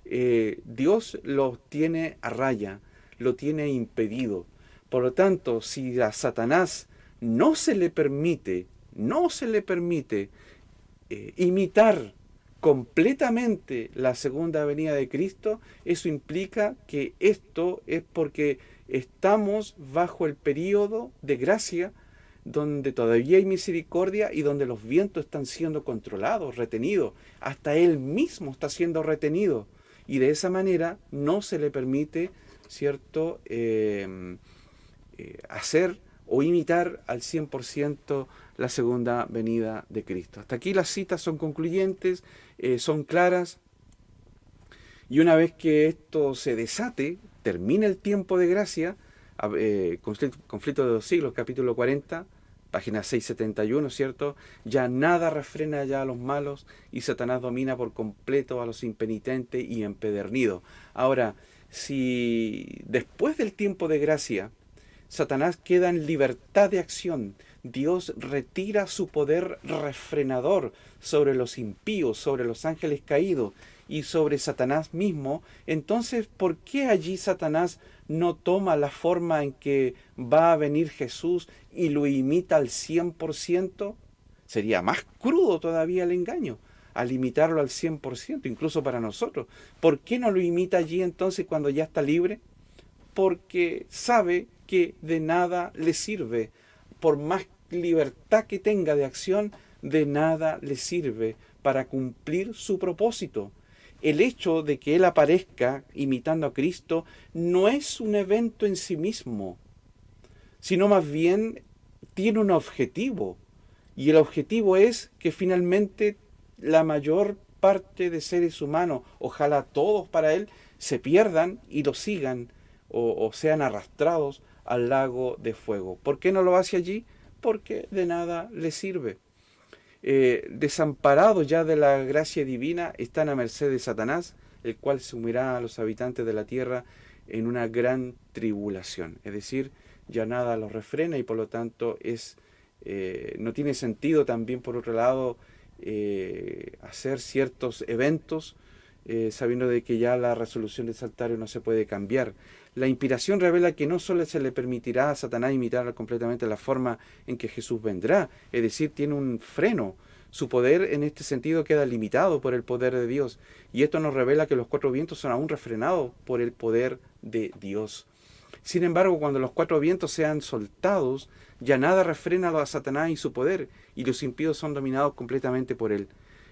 eh, Dios los tiene a raya, lo tiene impedido. Por lo tanto, si a Satanás no se le permite, no se le permite eh, imitar completamente la segunda venida de Cristo, eso implica que esto es porque estamos bajo el periodo de gracia donde todavía hay misericordia y donde los vientos están siendo controlados, retenidos. Hasta Él mismo está siendo retenido. Y de esa manera no se le permite, ¿cierto?, em, eh, hacer o imitar al 100% la segunda venida de Cristo. Hasta aquí las citas son concluyentes, eh, son claras. Y una vez que esto se desate, termina el tiempo de gracia, eh, conflicto, de los siglos, capítulo 40, página 671, ¿cierto? Ya nada refrena ya a los malos y Satanás domina por completo a los impenitentes y empedernidos. Ahora, si después del tiempo de gracia, Satanás queda en libertad de acción, Dios retira su poder refrenador sobre los impíos, sobre los ángeles caídos y sobre Satanás mismo, entonces, ¿por qué allí Satanás no toma la forma en que va a venir Jesús y lo imita al 100%? Sería más crudo todavía el engaño al imitarlo al 100%, incluso para nosotros. ¿Por qué no lo imita allí entonces cuando ya está libre? Porque sabe que de nada le sirve. Por más libertad que tenga de acción, de nada le sirve para cumplir su propósito el hecho de que Él aparezca imitando a Cristo no es un evento en sí mismo, sino más bien tiene un objetivo. Y el objetivo es que finalmente la mayor parte de seres humanos, ojalá todos para Él, se pierdan y lo sigan o, sean arrastrados al lago de fuego. ¿Por qué no lo hace allí? Porque de nada le sirve. Eh, desamparados ya de la gracia divina, están a merced de Satanás, el cual sumirá a los habitantes de la tierra en una gran tribulación. Es decir, ya nada los refrena y por lo tanto es, eh, no tiene sentido también por otro lado eh, hacer ciertos eventos sabiendo de que ya la resolución del saltario no se puede cambiar. La inspiración revela que no solo se le permitirá a Satanás imitar completamente la forma en que Jesús vendrá, es decir, tiene un freno. Su poder en este sentido queda limitado por el poder de Dios. Y esto nos revela que los cuatro vientos son aún refrenados por el poder de Dios. Sin embargo, cuando los cuatro vientos sean soltados, ya nada refrena a Satanás y su poder, y los impíos son dominados completamente por él.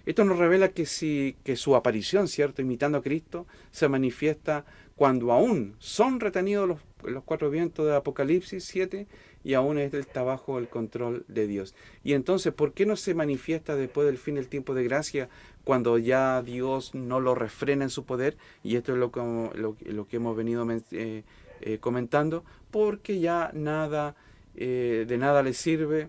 Esto nos revela que, si, que su aparición, ¿cierto?, imitando a Cristo, se manifiesta cuando aún son retenidos los, los cuatro vientos de Apocalipsis 7 y aún está bajo el control de Dios. Y entonces, ¿por qué no se manifiesta después del fin del tiempo de gracia cuando ya Dios no lo refrena en su poder? Y esto es lo que, lo, que hemos venido eh, eh, comentando, porque ya nada, eh, de nada le sirve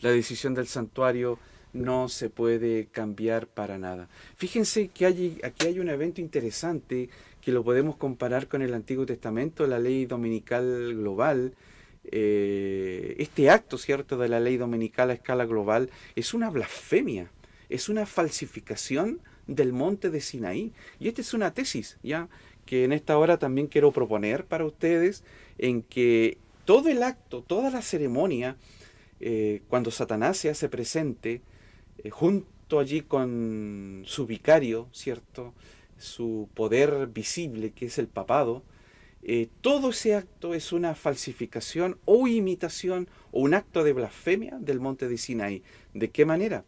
la decisión del santuario no se puede cambiar para nada. Fíjense que aquí hay un evento interesante que lo podemos comparar con el Antiguo Testamento, la ley dominical global. este acto, ¿cierto?, de la ley dominical a escala global es una blasfemia, es una falsificación del monte de Sinaí. Y esta es una tesis, ¿ya? que en esta hora también quiero proponer para ustedes en que todo el acto, toda la ceremonia, eh, cuando Satanás se hace presente, eh, junto allí con su vicario, ¿cierto? Su poder visible, que es el papado, eh, todo ese acto es una falsificación o imitación o un acto de blasfemia del monte de Sinaí. ¿De qué manera?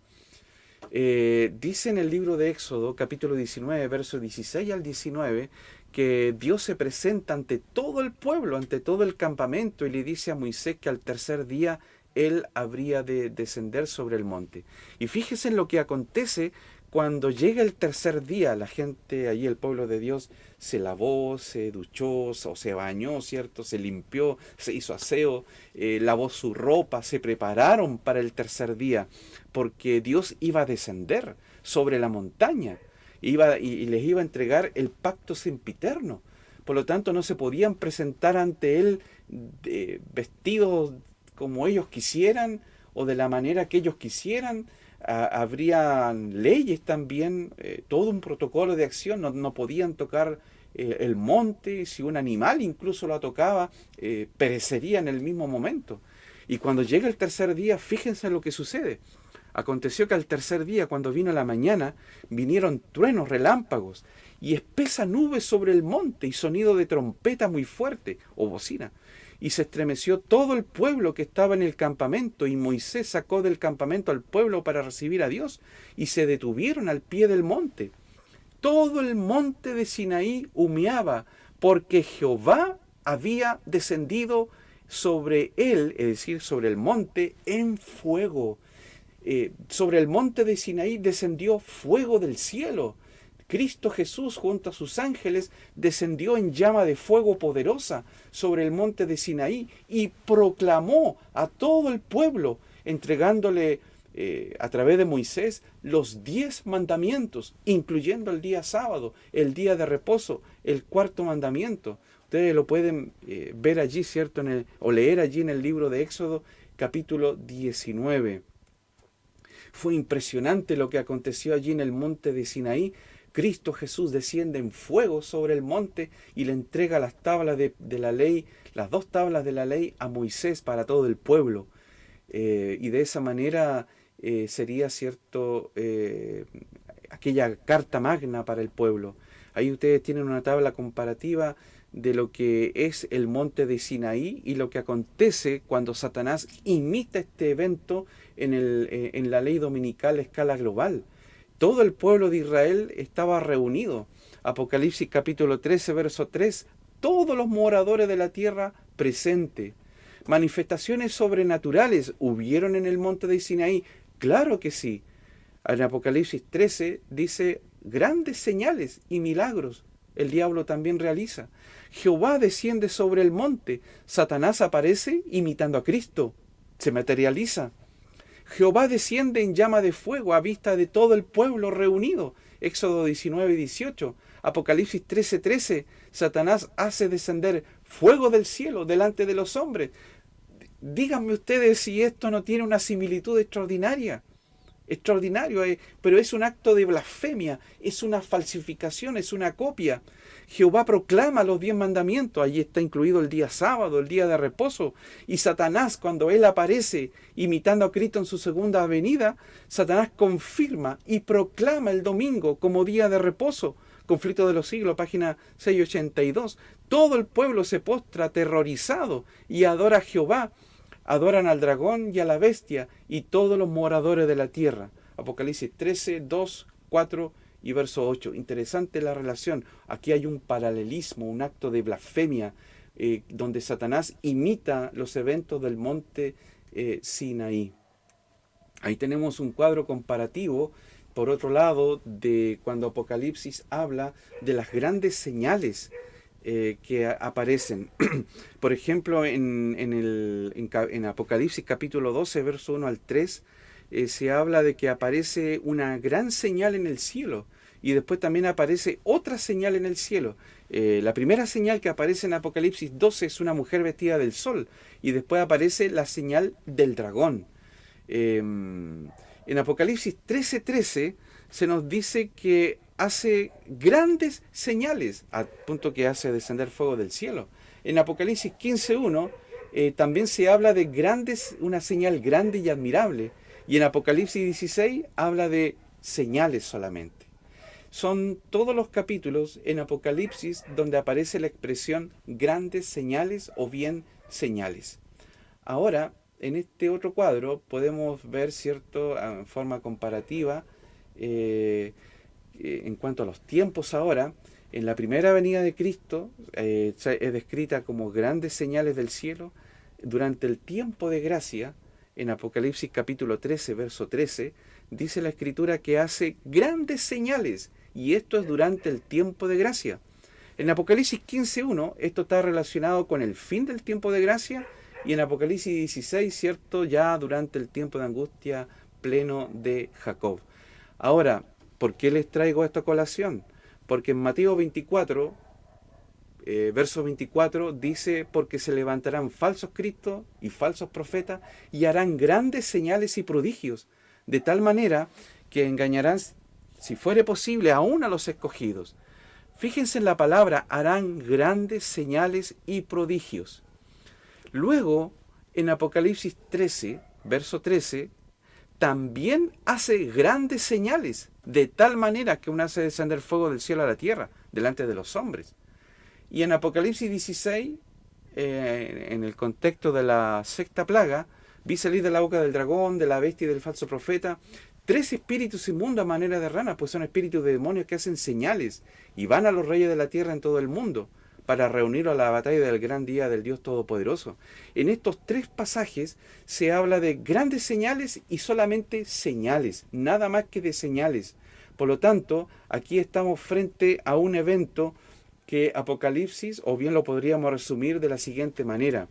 dice en el libro de Éxodo, capítulo 19, verso 16 al 19, que Dios se presenta ante todo el pueblo, ante todo el campamento, y le dice a Moisés que al tercer día él habría de descender sobre el monte. Y fíjese en lo que acontece cuando llega el tercer día, la gente, allí el pueblo de Dios, se lavó, se duchó, o se bañó, ¿cierto? Se limpió, se hizo aseo, eh, lavó su ropa, se prepararon para el tercer día, porque Dios iba a descender sobre la montaña iba, y, les iba a entregar el pacto sempiterno. Por lo tanto, no se podían presentar ante él vestidos como ellos quisieran o de la manera que ellos quisieran. habrían leyes también, eh, todo un protocolo de acción, no, podían tocar eh, el monte, si un animal incluso lo tocaba, eh, perecería en el mismo momento. Y cuando llega el tercer día, fíjense lo que sucede. Aconteció que al tercer día, cuando vino la mañana, vinieron truenos, relámpagos, y espesa nube sobre el monte, y sonido de trompeta muy fuerte, o bocina. Y se estremeció todo el pueblo que estaba en el campamento, y Moisés sacó del campamento al pueblo para recibir a Dios, y se detuvieron al pie del monte. Todo el monte de Sinaí humeaba, porque Jehová había descendido sobre él, es decir, sobre el monte, en fuego eh, sobre el monte de Sinaí descendió fuego del cielo. Cristo Jesús junto a sus ángeles descendió en llama de fuego poderosa sobre el monte de Sinaí y proclamó a todo el pueblo, entregándole eh, a través de Moisés los diez mandamientos, incluyendo el día sábado, el día de reposo, el cuarto mandamiento. Ustedes lo pueden eh, ver allí, ¿cierto? En el, o leer allí en el libro de Éxodo, capítulo 19. Fue impresionante lo que aconteció allí en el monte de Sinaí. Cristo Jesús desciende en fuego sobre el monte y le entrega las tablas de, la ley, las dos tablas de la ley a Moisés para todo el pueblo. Eh, y de esa manera eh, sería cierto eh, aquella carta magna para el pueblo. Ahí ustedes tienen una tabla comparativa de lo que es el monte de Sinaí y lo que acontece cuando Satanás imita este evento en, el, en la ley dominical a escala global. Todo el pueblo de Israel estaba reunido. Apocalipsis capítulo 13, verso 3. Todos los moradores de la tierra presentes. Manifestaciones sobrenaturales hubieron en el monte de Sinaí. Claro que sí. En Apocalipsis 13 dice grandes señales y milagros el diablo también realiza. Jehová desciende sobre el monte, Satanás aparece imitando a Cristo, se materializa. Jehová desciende en llama de fuego a vista de todo el pueblo reunido. Éxodo 19 y 18. Apocalipsis 13, 13. Satanás hace descender fuego del cielo delante de los hombres. Díganme ustedes si esto no tiene una similitud extraordinaria extraordinario, eh, pero es un acto de blasfemia, es una falsificación, es una copia. Jehová proclama los diez mandamientos, allí está incluido el día sábado, el día de reposo, y Satanás cuando él aparece imitando a Cristo en su segunda venida, Satanás confirma y proclama el domingo como día de reposo. Conflicto de los siglos, página 682. Todo el pueblo se postra aterrorizado y adora a Jehová adoran al dragón y a la bestia y todos los moradores de la tierra. Apocalipsis 13, 2, 4 y verso 8. Interesante la relación. Aquí hay un paralelismo, un acto de blasfemia, eh, donde Satanás imita los eventos del monte eh, Sinaí. Ahí tenemos un cuadro comparativo, por otro lado, de cuando Apocalipsis habla de las grandes señales eh, que aparecen. Por ejemplo, en, el, en, Apocalipsis capítulo 12, verso 1 al 3, eh, se habla de que aparece una gran señal en el cielo y después también aparece otra señal en el cielo. Eh, la primera señal que aparece en Apocalipsis 12 es una mujer vestida del sol y después aparece la señal del dragón. Em, en Apocalipsis 13:13 13, se nos dice que hace grandes señales, a punto que hace descender fuego del cielo. En Apocalipsis 15.1 eh, también se habla de grandes, una señal grande y admirable. Y en Apocalipsis 16 habla de señales solamente. Son todos los capítulos en Apocalipsis donde aparece la expresión grandes señales o bien señales. Ahora, en este otro cuadro podemos ver, cierto, en forma comparativa, eh, eh, en cuanto a los tiempos ahora, en la primera venida de Cristo eh, es descrita como grandes señales del cielo. Durante el tiempo de gracia, en Apocalipsis capítulo 13, verso 13, dice la escritura que hace grandes señales, y esto es durante el tiempo de gracia. En Apocalipsis 15.1, esto está relacionado con el fin del tiempo de gracia, y en Apocalipsis 16, ¿cierto? Ya durante el tiempo de angustia pleno de Jacob. Ahora, ¿Por qué les traigo esta colación? Porque en Mateo 24, eh, verso 24, dice, porque se levantarán falsos cristos y falsos profetas y harán grandes señales y prodigios, de tal manera que engañarán, si fuere posible, aún a los escogidos. Fíjense en la palabra, harán grandes señales y prodigios. Luego, en Apocalipsis 13, verso 13, también hace grandes señales, de tal manera que uno hace descender fuego del cielo a la tierra, delante de los hombres. Y en Apocalipsis 16, eh, en el contexto de la sexta plaga, vi salir de la boca del dragón, de la bestia y del falso profeta, tres espíritus inmundos a manera de rana, pues son espíritus de demonios que hacen señales y van a los reyes de la tierra en todo el mundo para reunir a la batalla del gran día del Dios Todopoderoso. En estos tres pasajes se habla de grandes señales y solamente señales, nada más que de señales. Por lo tanto, aquí estamos frente a un evento que Apocalipsis, o bien lo podríamos resumir de la siguiente manera.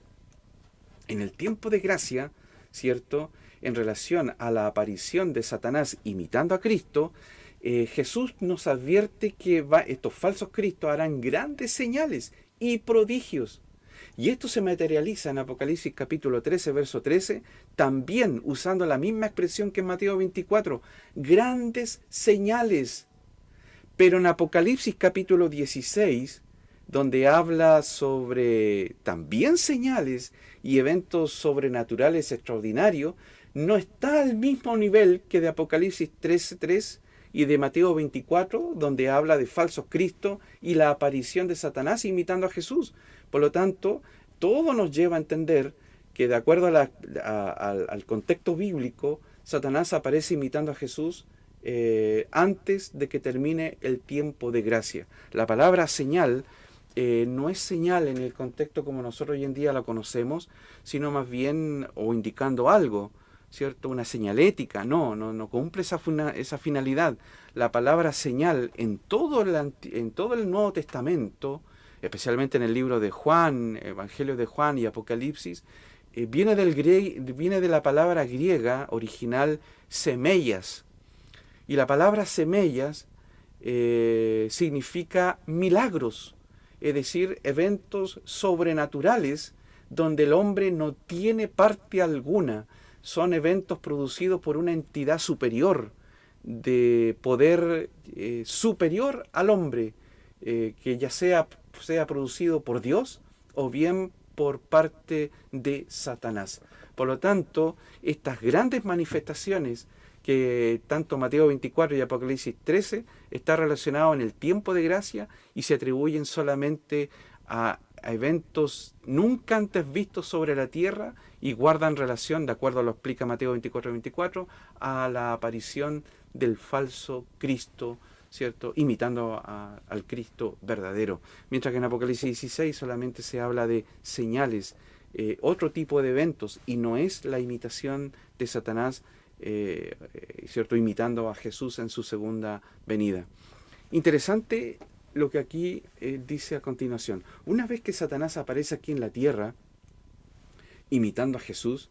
En el tiempo de gracia, ¿cierto? En relación a la aparición de Satanás imitando a Cristo, eh, Jesús nos advierte que va, estos falsos cristos harán grandes señales y prodigios. Y esto se materializa en Apocalipsis capítulo 13, verso 13, también usando la misma expresión que en Mateo 24, grandes señales. Pero en Apocalipsis capítulo 16, donde habla sobre también señales y eventos sobrenaturales extraordinarios, no está al mismo nivel que de Apocalipsis 13, 3 y de Mateo 24, donde habla de falsos Cristo y la aparición de Satanás imitando a Jesús. Por lo tanto, todo nos lleva a entender que de acuerdo al contexto bíblico, Satanás aparece imitando a Jesús eh, antes de que termine el tiempo de gracia. La palabra señal eh, no es señal en el contexto como nosotros hoy en día la conocemos, sino más bien o indicando algo. ¿cierto? Una señalética, no, no, no cumple esa, esa finalidad. La palabra señal en todo, el, Nuevo Testamento, especialmente en el libro de Juan, Evangelio de Juan y Apocalipsis, eh, viene, del viene de la palabra griega original semellas. Y la palabra semellas eh, significa milagros, es decir, eventos sobrenaturales donde el hombre no tiene parte alguna. Son eventos producidos por una entidad superior, de poder eh, superior al hombre, eh, que ya sea, sea producido por Dios o bien por parte de Satanás. Por lo tanto, estas grandes manifestaciones que tanto Mateo 24 y Apocalipsis 13 está relacionado en el tiempo de gracia y se atribuyen solamente a, eventos nunca antes vistos sobre la tierra y guardan relación, de acuerdo a lo explica Mateo 24 y 24, a la aparición del falso Cristo, ¿cierto? Imitando al Cristo verdadero. Mientras que en Apocalipsis 16 solamente se habla de señales, eh, otro tipo de eventos, y no es la imitación de Satanás, eh, ¿cierto? Imitando a Jesús en su segunda venida. Interesante lo que aquí eh, dice a continuación. Una vez que Satanás aparece aquí en la tierra, imitando a Jesús,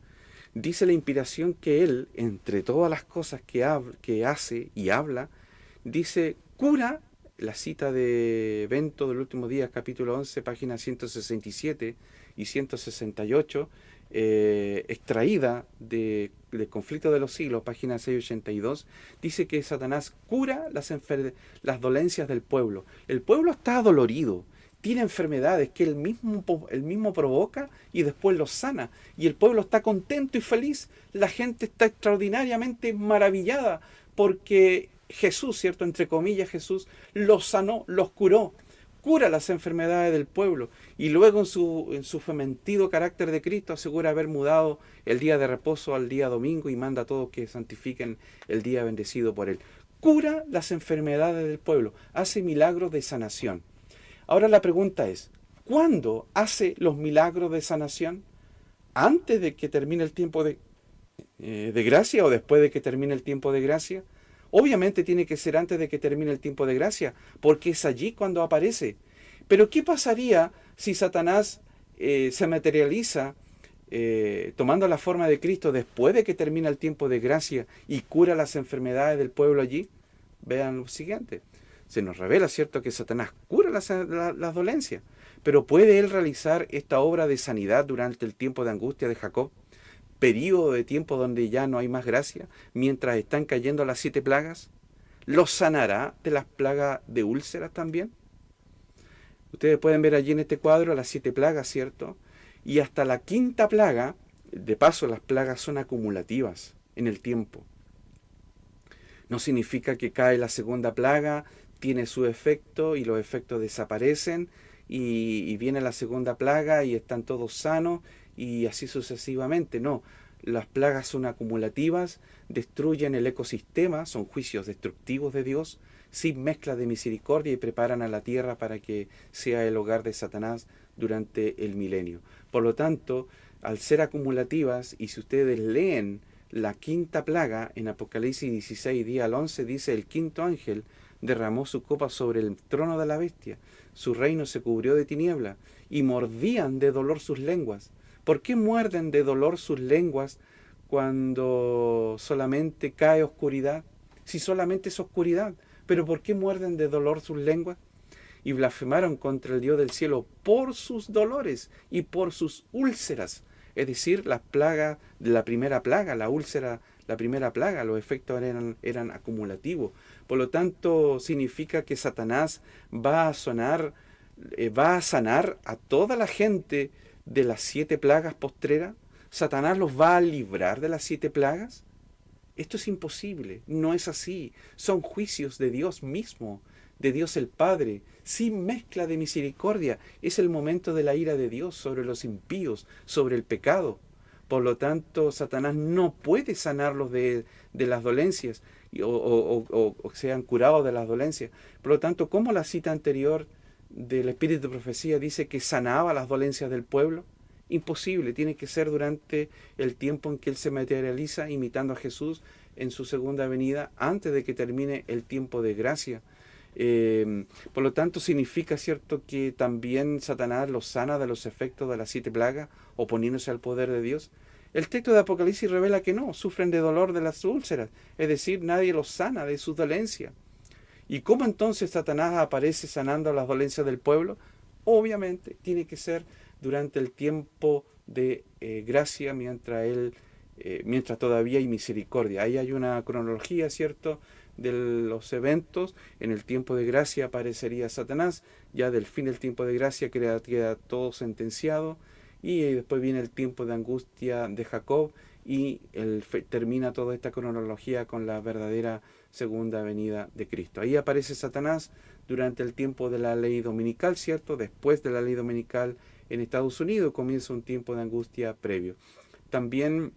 dice la inspiración que él, entre todas las cosas que, que hace y habla, dice, cura, la cita de Evento del último día, capítulo 11, páginas 167 y 168, eh, extraída de, del conflicto de los siglos, página 682, dice que Satanás cura las, dolencias del pueblo. El pueblo está adolorido, tiene enfermedades que él mismo, mismo provoca y después los sana. Y el pueblo está contento y feliz. La gente está extraordinariamente maravillada porque Jesús, ¿cierto? Entre comillas, Jesús los sanó, los curó. Cura las enfermedades del pueblo. Y luego en su, en su fementido carácter de Cristo asegura haber mudado el día de reposo al día domingo y manda a todos que santifiquen el día bendecido por él. Cura las enfermedades del pueblo. Hace milagros de sanación. Ahora la pregunta es, ¿cuándo hace los milagros de sanación? ¿Antes de que termine el tiempo de, eh, de gracia o después de que termine el tiempo de gracia? Obviamente tiene que ser antes de que termine el tiempo de gracia, porque es allí cuando aparece. Pero ¿qué pasaría si Satanás eh, se materializa eh, tomando la forma de Cristo después de que termina el tiempo de gracia y cura las enfermedades del pueblo allí? Vean lo siguiente se nos revela, ¿cierto?, que Satanás cura las, dolencias. Pero ¿puede él realizar esta obra de sanidad durante el tiempo de angustia de Jacob? Período de tiempo donde ya no hay más gracia, mientras están cayendo las siete plagas. ¿Lo sanará de las plagas de úlceras también? Ustedes pueden ver allí en este cuadro las siete plagas, ¿cierto? Y hasta la quinta plaga, de paso las plagas son acumulativas en el tiempo. No significa que cae la segunda plaga tiene su efecto y los efectos desaparecen y, viene la segunda plaga y están todos sanos y así sucesivamente. No, las plagas son acumulativas, destruyen el ecosistema, son juicios destructivos de Dios, sin mezcla de misericordia y preparan a la tierra para que sea el hogar de Satanás durante el milenio. Por lo tanto, al ser acumulativas, y si ustedes leen la quinta plaga en Apocalipsis 16, día al 11, dice el quinto ángel, derramó su copa sobre el trono de la bestia. Su reino se cubrió de tiniebla y mordían de dolor sus lenguas. ¿Por qué muerden de dolor sus lenguas cuando solamente cae oscuridad? Si solamente es oscuridad. ¿Pero por qué muerden de dolor sus lenguas? Y blasfemaron contra el Dios del cielo por sus dolores y por sus úlceras. Es decir, las plagas de la primera plaga, la úlcera, la primera plaga, los efectos eran, acumulativos. Por lo tanto, significa que Satanás va a sonar, eh, va a sanar a toda la gente de las siete plagas postreras. ¿Satanás los va a librar de las siete plagas? Esto es imposible, no es así. Son juicios de Dios mismo, de Dios el Padre, sin mezcla de misericordia. Es el momento de la ira de Dios sobre los impíos, sobre el pecado. Por lo tanto, Satanás no puede sanarlos de, de las dolencias o, sean curados de las dolencias. Por lo tanto, ¿cómo la cita anterior del Espíritu de Profecía dice que sanaba las dolencias del pueblo? Imposible, tiene que ser durante el tiempo en que Él se materializa imitando a Jesús en su segunda venida, antes de que termine el tiempo de gracia. Eh, por lo tanto, significa, ¿cierto?, que también Satanás los sana de los efectos de las siete plagas, oponiéndose al poder de Dios. El texto de Apocalipsis revela que no, sufren de dolor de las úlceras, es decir, nadie los sana de su dolencia. ¿Y cómo entonces Satanás aparece sanando las dolencias del pueblo? Obviamente tiene que ser durante el tiempo de eh, gracia mientras él, eh, mientras todavía hay misericordia. Ahí hay una cronología, ¿cierto?, de los eventos. En el tiempo de gracia aparecería Satanás, ya del fin del tiempo de gracia queda, todo sentenciado y después viene el tiempo de angustia de Jacob y el, termina toda esta cronología con la verdadera segunda venida de Cristo. Ahí aparece Satanás durante el tiempo de la ley dominical, ¿cierto? Después de la ley dominical en Estados Unidos comienza un tiempo de angustia previo. También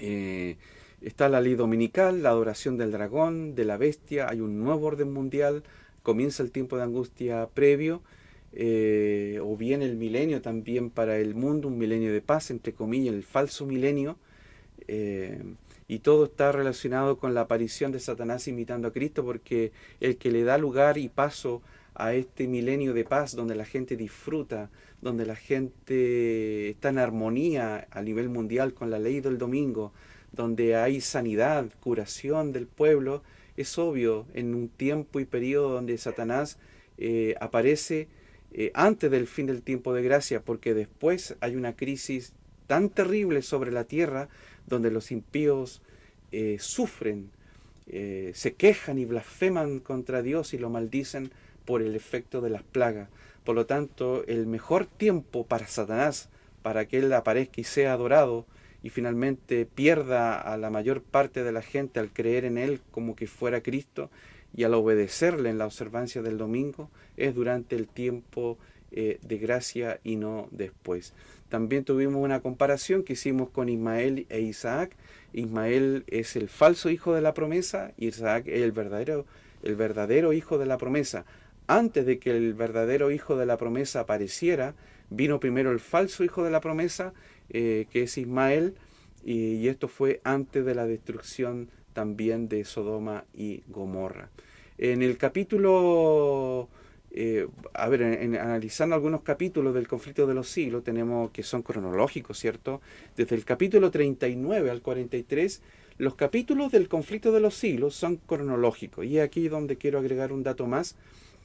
eh, está la ley dominical, la adoración del dragón, de la bestia, hay un nuevo orden mundial, comienza el tiempo de angustia previo eh, o bien el milenio también para el mundo, un milenio de paz, entre comillas, el falso milenio, eh, y todo está relacionado con la aparición de Satanás imitando a Cristo, porque el que le da lugar y paso a este milenio de paz, donde la gente disfruta, donde la gente está en armonía a nivel mundial con la ley del domingo, donde hay sanidad, curación del pueblo, es obvio en un tiempo y periodo donde Satanás eh, aparece eh, antes del fin del tiempo de gracia, porque después hay una crisis tan terrible sobre la tierra donde los impíos eh, sufren, eh, se quejan y blasfeman contra Dios y lo maldicen por el efecto de las plagas. Por lo tanto, el mejor tiempo para Satanás, para que él aparezca y sea adorado, y finalmente pierda a la mayor parte de la gente al creer en él como que fuera Cristo, y al obedecerle en la observancia del domingo es durante el tiempo eh, de gracia y no después. También tuvimos una comparación que hicimos con Ismael e Isaac. Ismael es el falso hijo de la promesa y Isaac es el verdadero, el verdadero hijo de la promesa. Antes de que el verdadero hijo de la promesa apareciera, vino primero el falso hijo de la promesa, eh, que es Ismael, y, y esto fue antes de la destrucción también de Sodoma y Gomorra. En el capítulo, eh, a ver, analizando algunos capítulos del conflicto de los siglos, tenemos que son cronológicos, ¿cierto? Desde el capítulo 39 al 43, los capítulos del conflicto de los siglos son cronológicos. Y aquí donde quiero agregar un dato más.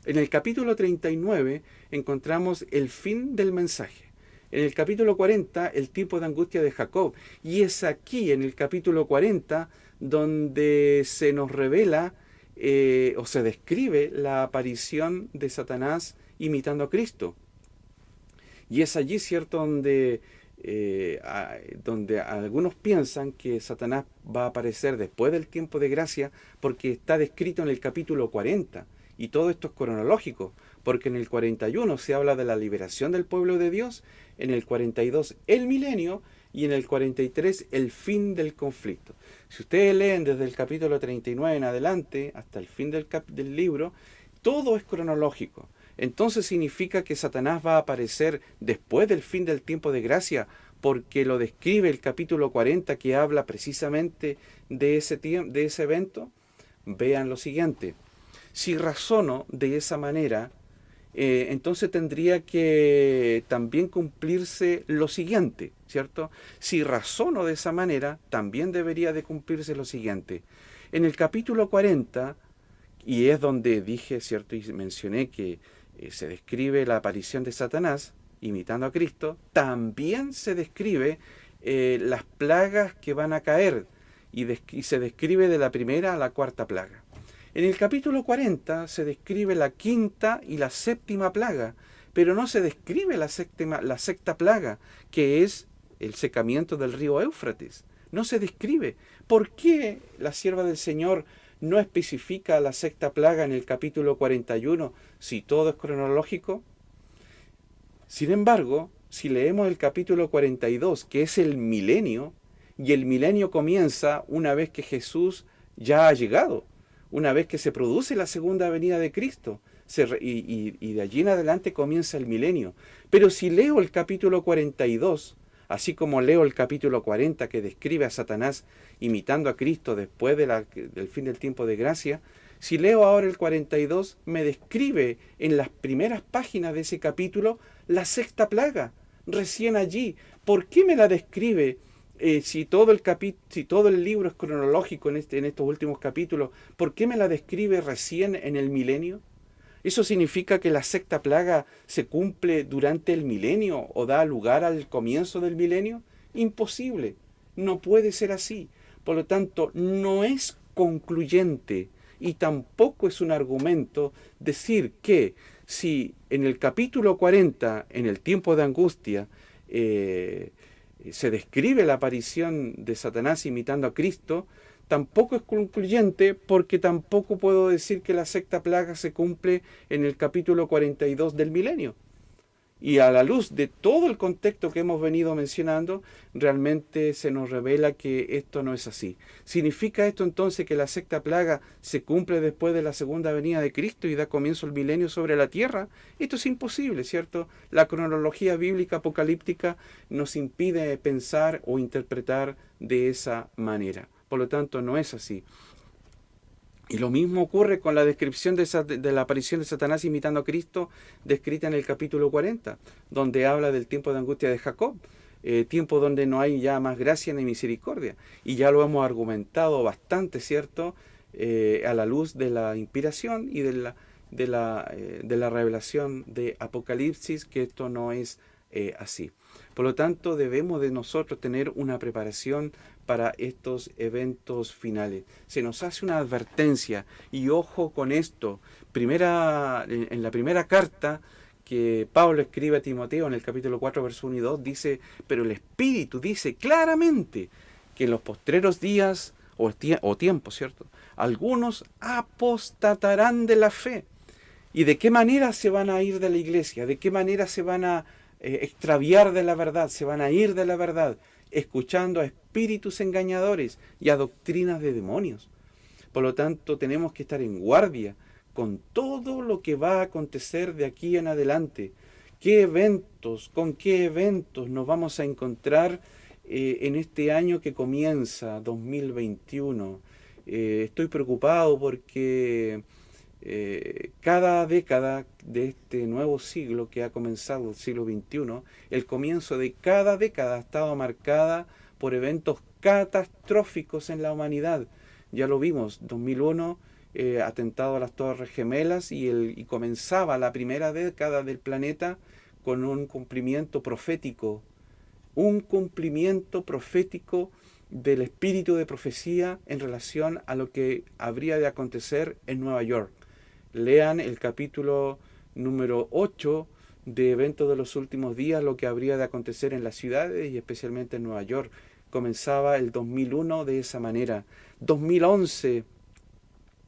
En el capítulo 39 encontramos el fin del mensaje. En el capítulo 40, el tipo de angustia de Jacob. Y es aquí, en el capítulo 40, donde se nos revela eh, o se describe la aparición de Satanás imitando a Cristo. Y es allí, ¿cierto?, donde, eh, donde algunos piensan que Satanás va a aparecer después del tiempo de gracia porque está descrito en el capítulo 40. Y todo esto es cronológico, porque en el 41 se habla de la liberación del pueblo de Dios, en el 42 el milenio y en el 43 el fin del conflicto. Si ustedes leen desde el capítulo 39 en adelante hasta el fin del, libro, todo es cronológico. Entonces significa que Satanás va a aparecer después del fin del tiempo de gracia, porque lo describe el capítulo 40 que habla precisamente de ese evento. Vean lo siguiente. Si razono de esa manera, eh, entonces tendría que también cumplirse lo siguiente, ¿cierto? Si razono de esa manera, también debería de cumplirse lo siguiente. En el capítulo 40, y es donde dije, ¿cierto? Y mencioné que eh, se describe la aparición de Satanás, imitando a Cristo, también se describe eh, las plagas que van a caer, y se describe de la primera a la cuarta plaga. En el capítulo 40 se describe la quinta y la séptima plaga, pero no se describe la, séptima, la sexta plaga, que es el secamiento del río Éufrates. No se describe. ¿Por qué la sierva del Señor no especifica la sexta plaga en el capítulo 41 si todo es cronológico? Sin embargo, si leemos el capítulo 42, que es el milenio, y el milenio comienza una vez que Jesús ya ha llegado, una vez que se produce la segunda venida de Cristo. y, de allí en adelante comienza el milenio. Pero si leo el capítulo 42, así como leo el capítulo 40 que describe a Satanás imitando a Cristo después del fin del tiempo de gracia, Si leo ahora el 42, me describe en las primeras páginas de ese capítulo la sexta plaga, recién allí. ¿Por qué me la describe eh, si, todo el si todo el libro es cronológico en, este, en estos últimos capítulos? ¿Por qué me la describe recién en el milenio? ¿Eso significa que la sexta plaga se cumple durante el milenio o da lugar al comienzo del milenio? Imposible, no puede ser así. Por lo tanto, no es concluyente y tampoco es un argumento decir que si en el capítulo 40, en el tiempo de angustia, eh, se describe la aparición de Satanás imitando a Cristo, tampoco es concluyente porque tampoco puedo decir que la sexta plaga se cumple en el capítulo 42 del milenio. Y a la luz de todo el contexto que hemos venido mencionando, realmente se nos revela que esto no es así. ¿Significa esto entonces que la sexta plaga se cumple después de la segunda venida de Cristo y da comienzo el milenio sobre la tierra? Esto es imposible, ¿cierto? La cronología bíblica apocalíptica nos impide pensar o interpretar de esa manera. Por lo tanto, no es así. Y lo mismo ocurre con la descripción de, la aparición de Satanás imitando a Cristo, descrita en el capítulo 40, donde habla del tiempo de angustia de Jacob, eh, tiempo donde no hay ya más gracia ni misericordia. Y ya lo hemos argumentado bastante, ¿cierto?, eh, a la luz de la inspiración y de la, de la, eh, de la revelación de Apocalipsis, que esto no es así. Por lo tanto, debemos de nosotros tener una preparación para estos eventos finales. Se nos hace una advertencia y ojo con esto. Primera, en la primera carta que Pablo escribe a Timoteo en el capítulo 4, verso 1 y 2, dice, pero el Espíritu dice claramente que en los postreros días o, o tiempos, ¿cierto? Algunos apostatarán de la fe. ¿Y de qué manera se van a ir de la iglesia? ¿De qué manera se van a eh, extraviar de la verdad? Se van a ir de la verdad escuchando a espíritus engañadores y a doctrinas de demonios. Por lo tanto, tenemos que estar en guardia con todo lo que va a acontecer de aquí en adelante. ¿Qué eventos, con qué eventos nos vamos a encontrar eh, en este año que comienza, 2021? Eh, estoy preocupado porque eh, cada década de este nuevo siglo que ha comenzado, el siglo XXI, el comienzo de cada década ha estado marcada por eventos catastróficos en la humanidad. Ya lo vimos, 2001, eh, atentado a las Torres Gemelas y, el, y comenzaba la primera década del planeta con un cumplimiento profético, un cumplimiento profético del espíritu de profecía en relación a lo que habría de acontecer en Nueva York lean el capítulo número 8 de Eventos de los Últimos Días, lo que habría de acontecer en las ciudades y especialmente en Nueva York. Comenzaba el 2001 de esa manera. 2011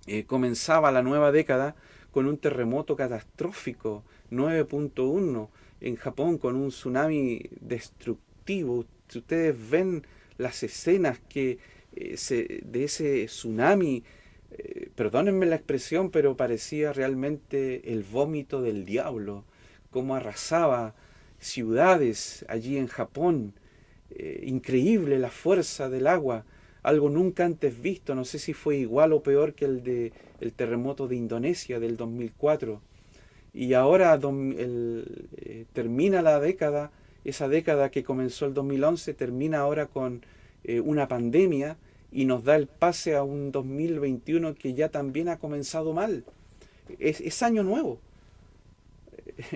eh, comenzaba la nueva década con un terremoto catastrófico, 9.1 en Japón, con un tsunami destructivo. Ustedes ven las escenas que, eh, se, de ese tsunami, perdónenme la expresión, pero parecía realmente el vómito del diablo, cómo arrasaba ciudades allí en Japón. Eh, increíble la fuerza del agua, algo nunca antes visto, no sé si fue igual o peor que el de el terremoto de Indonesia del 2004. Y ahora eh, termina la década, esa década que comenzó el 2011, termina ahora con una pandemia y nos da el pase a un 2021 que ya también ha comenzado mal. Es, año nuevo.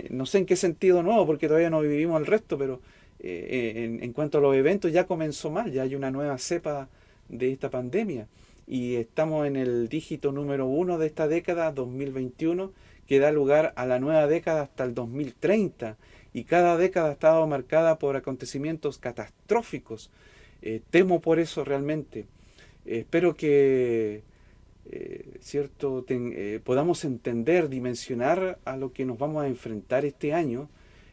No sé en qué sentido nuevo, porque todavía no vivimos el resto, pero eh, en, cuanto a los eventos ya comenzó mal, ya hay una nueva cepa de esta pandemia. Y estamos en el dígito número uno de esta década, 2021, que da lugar a la nueva década hasta el 2030. Y cada década ha estado marcada por acontecimientos catastróficos. Eh, temo por eso realmente espero que eh, cierto eh, podamos entender, dimensionar a lo que nos vamos a enfrentar este año,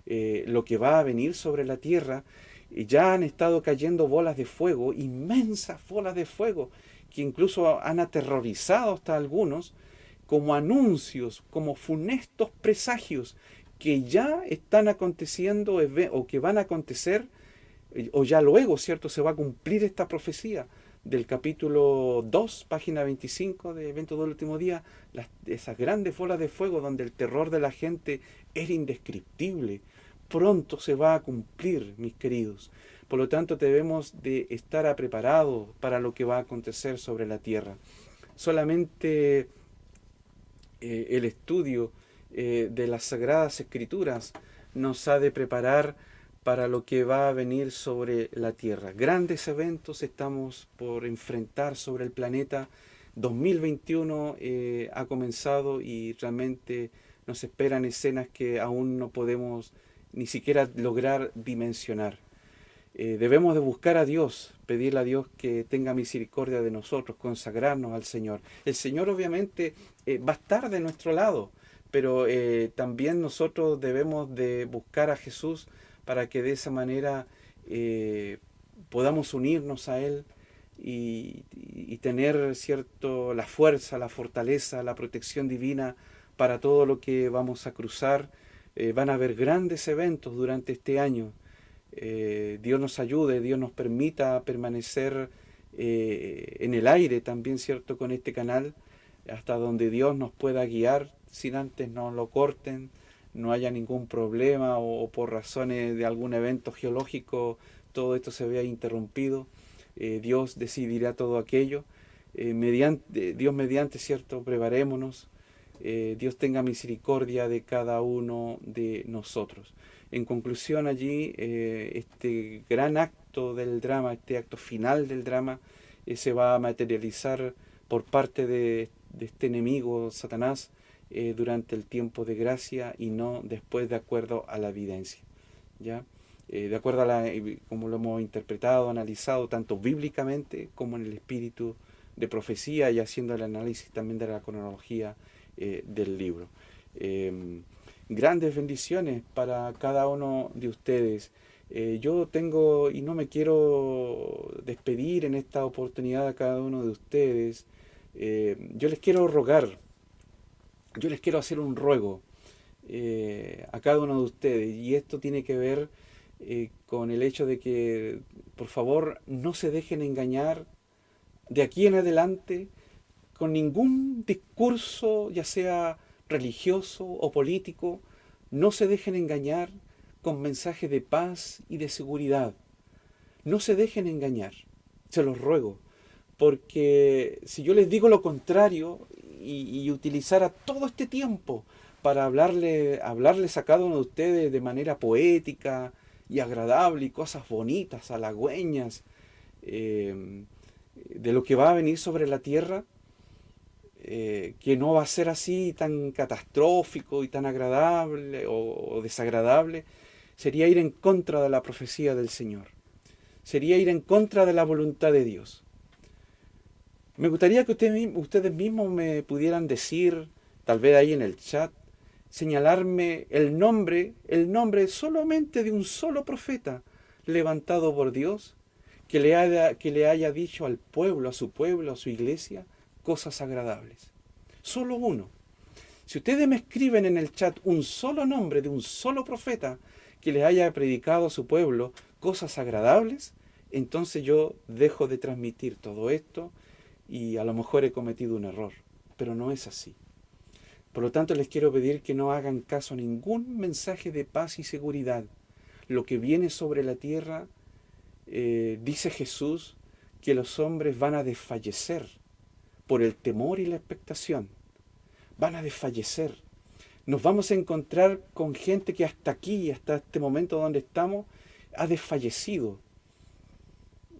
eh, lo que va a venir sobre la tierra. ya han estado cayendo bolas de fuego, inmensas bolas de fuego, que incluso han aterrorizado hasta algunos, como anuncios, como funestos presagios que ya están aconteciendo o que van a acontecer, o ya luego, ¿cierto? Se va a cumplir esta profecía del capítulo 2, página 25 de Evento del Último Día, esas grandes bolas de fuego donde el terror de la gente era indescriptible. Pronto se va a cumplir, mis queridos. Por lo tanto, debemos de estar preparados para lo que va a acontecer sobre la tierra. Solamente eh, el estudio eh, de las Sagradas Escrituras nos ha de preparar para lo que va a venir sobre la Tierra. Grandes eventos estamos por enfrentar sobre el planeta. 2021 eh, ha comenzado y realmente nos esperan escenas que aún no podemos ni siquiera lograr dimensionar. Eh, debemos de buscar a Dios, pedirle a Dios que tenga misericordia de nosotros, consagrarnos al Señor. El Señor obviamente eh, va a estar de nuestro lado, pero también nosotros debemos de buscar a Jesús para que de esa manera eh, podamos unirnos a Él y, tener cierto la fuerza, la fortaleza, la protección divina para todo lo que vamos a cruzar. Eh, van a haber grandes eventos durante este año. Eh, Dios nos ayude, Dios nos permita permanecer en el aire también, ¿cierto?, con este canal, hasta donde Dios nos pueda guiar, sin antes nos lo corten, no haya ningún problema o, por razones de algún evento geológico todo esto se vea interrumpido. Eh, Dios decidirá todo aquello. Eh, mediante, Dios mediante, ¿cierto? Preparémonos. Eh, Dios tenga misericordia de cada uno de nosotros. En conclusión allí, este gran acto del drama, este acto final del drama, se va a materializar por parte de, de este enemigo, Satanás, eh, durante el tiempo de gracia y no después de acuerdo a la evidencia. ¿ya? Eh, de acuerdo a la, eh, como lo hemos interpretado, analizado tanto bíblicamente como en el espíritu de profecía y haciendo el análisis también de la cronología del libro. Em, grandes bendiciones para cada uno de ustedes. yo tengo, y no me quiero despedir en esta oportunidad a cada uno de ustedes, yo les quiero rogar yo les quiero hacer un ruego eh, a cada uno de ustedes y esto tiene que ver eh, con el hecho de que por favor no se dejen engañar de aquí en adelante con ningún discurso ya sea religioso o político no se dejen engañar con mensajes de paz y de seguridad. No se dejen engañar se los ruego porque si yo les digo lo contrario y, utilizara todo este tiempo para hablarle, hablarles a cada uno de ustedes de manera poética y agradable y cosas bonitas, halagüeñas, eh, de lo que va a venir sobre la tierra, eh, que no va a ser así tan catastrófico y tan agradable o, desagradable, sería ir en contra de la profecía del Señor. Sería ir en contra de la voluntad de Dios. Me gustaría que ustedes mismos me pudieran decir, tal vez ahí en el chat, señalarme el nombre, el nombre solamente de un solo profeta levantado por Dios, que le, haya, que le haya dicho al pueblo, a su pueblo, a su iglesia, cosas agradables. Solo uno. Si ustedes me escriben en el chat un solo nombre de un solo profeta que le haya predicado a su pueblo cosas agradables, entonces yo dejo de transmitir todo esto y a lo mejor he cometido un error, pero no es así. Por lo tanto, les quiero pedir que no hagan caso a ningún mensaje de paz y seguridad. Lo que viene sobre la tierra, eh, dice Jesús, que los hombres van a desfallecer por el temor y la expectación. Van a desfallecer. Nos vamos a encontrar con gente que hasta aquí, hasta este momento donde estamos, ha desfallecido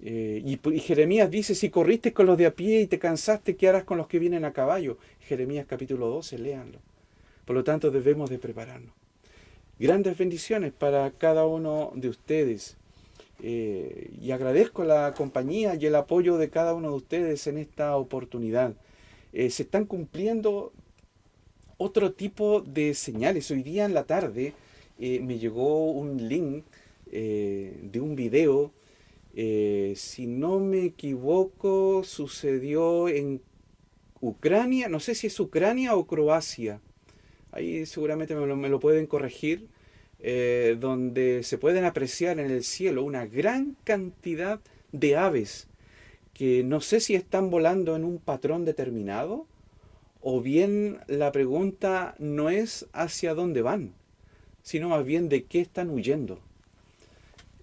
eh, y, Jeremías dice, si corriste con los de a pie y te cansaste, ¿qué harás con los que vienen a caballo? Jeremías capítulo 12, léanlo. Por lo tanto, debemos de prepararnos. Grandes bendiciones para cada uno de ustedes. Eh, y agradezco la compañía y el apoyo de cada uno de ustedes en esta oportunidad. Eh, se están cumpliendo otro tipo de señales. Hoy día en la tarde me llegó un link de un video eh, si no me equivoco, sucedió en Ucrania, no sé si es Ucrania o Croacia, ahí seguramente me lo, pueden corregir, eh, donde se pueden apreciar en el cielo una gran cantidad de aves que no sé si están volando en un patrón determinado o bien la pregunta no es hacia dónde van, sino más bien de qué están huyendo.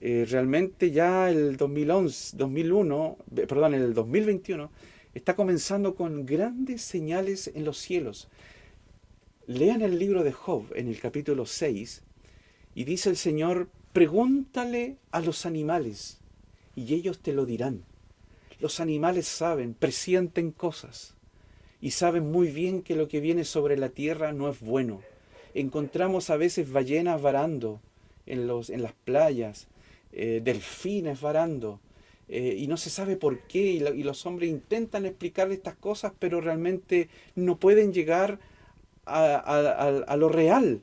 Eh, realmente ya el 2011, 2001, perdón, el 2021 está comenzando con grandes señales en los cielos. Lean el libro de Job en el capítulo 6 y dice el Señor, pregúntale a los animales y ellos te lo dirán. Los animales saben, presienten cosas y saben muy bien que lo que viene sobre la tierra no es bueno. Encontramos a veces ballenas varando en, los, en las playas, eh, delfines varando, eh, y no se sabe por qué, y, los hombres intentan explicar estas cosas, pero realmente no pueden llegar a, lo real.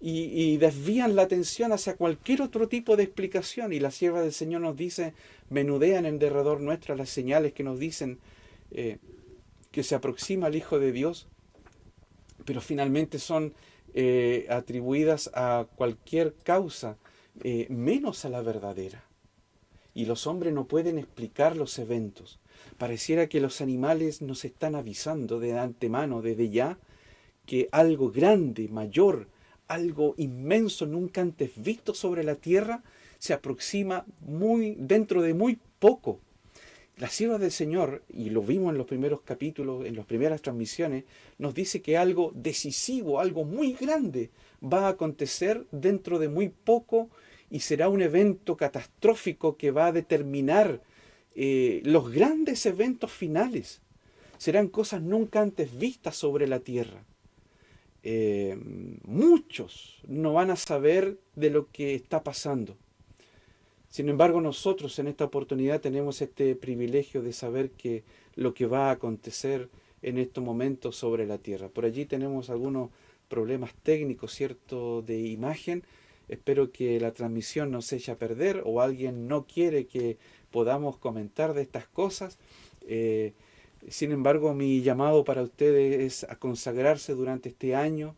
Y, desvían la atención hacia cualquier otro tipo de explicación. Y la sierva del Señor nos dice, menudean en derredor nuestra las señales que nos dicen eh, que se aproxima el Hijo de Dios, pero finalmente son atribuidas a cualquier causa eh, menos a la verdadera. Y los hombres no pueden explicar los eventos. Pareciera que los animales nos están avisando de antemano, desde ya, que algo grande, mayor, algo inmenso, nunca antes visto sobre la tierra, se aproxima muy dentro de muy poco. La sierva del Señor, y lo vimos en los primeros capítulos, en las primeras transmisiones, nos dice que algo decisivo, algo muy grande va a acontecer dentro de muy poco y será un evento catastrófico que va a determinar eh, los grandes eventos finales. Serán cosas nunca antes vistas sobre la tierra. Eh, muchos no van a saber de lo que está pasando. Sin embargo, nosotros en esta oportunidad tenemos este privilegio de saber que lo que va a acontecer en estos momentos sobre la tierra. Por allí tenemos algunos problemas técnicos, ¿cierto?, de imagen, Espero que la transmisión no se eche a perder o alguien no quiere que podamos comentar de estas cosas. Eh, sin embargo, mi llamado para ustedes es a consagrarse durante este año,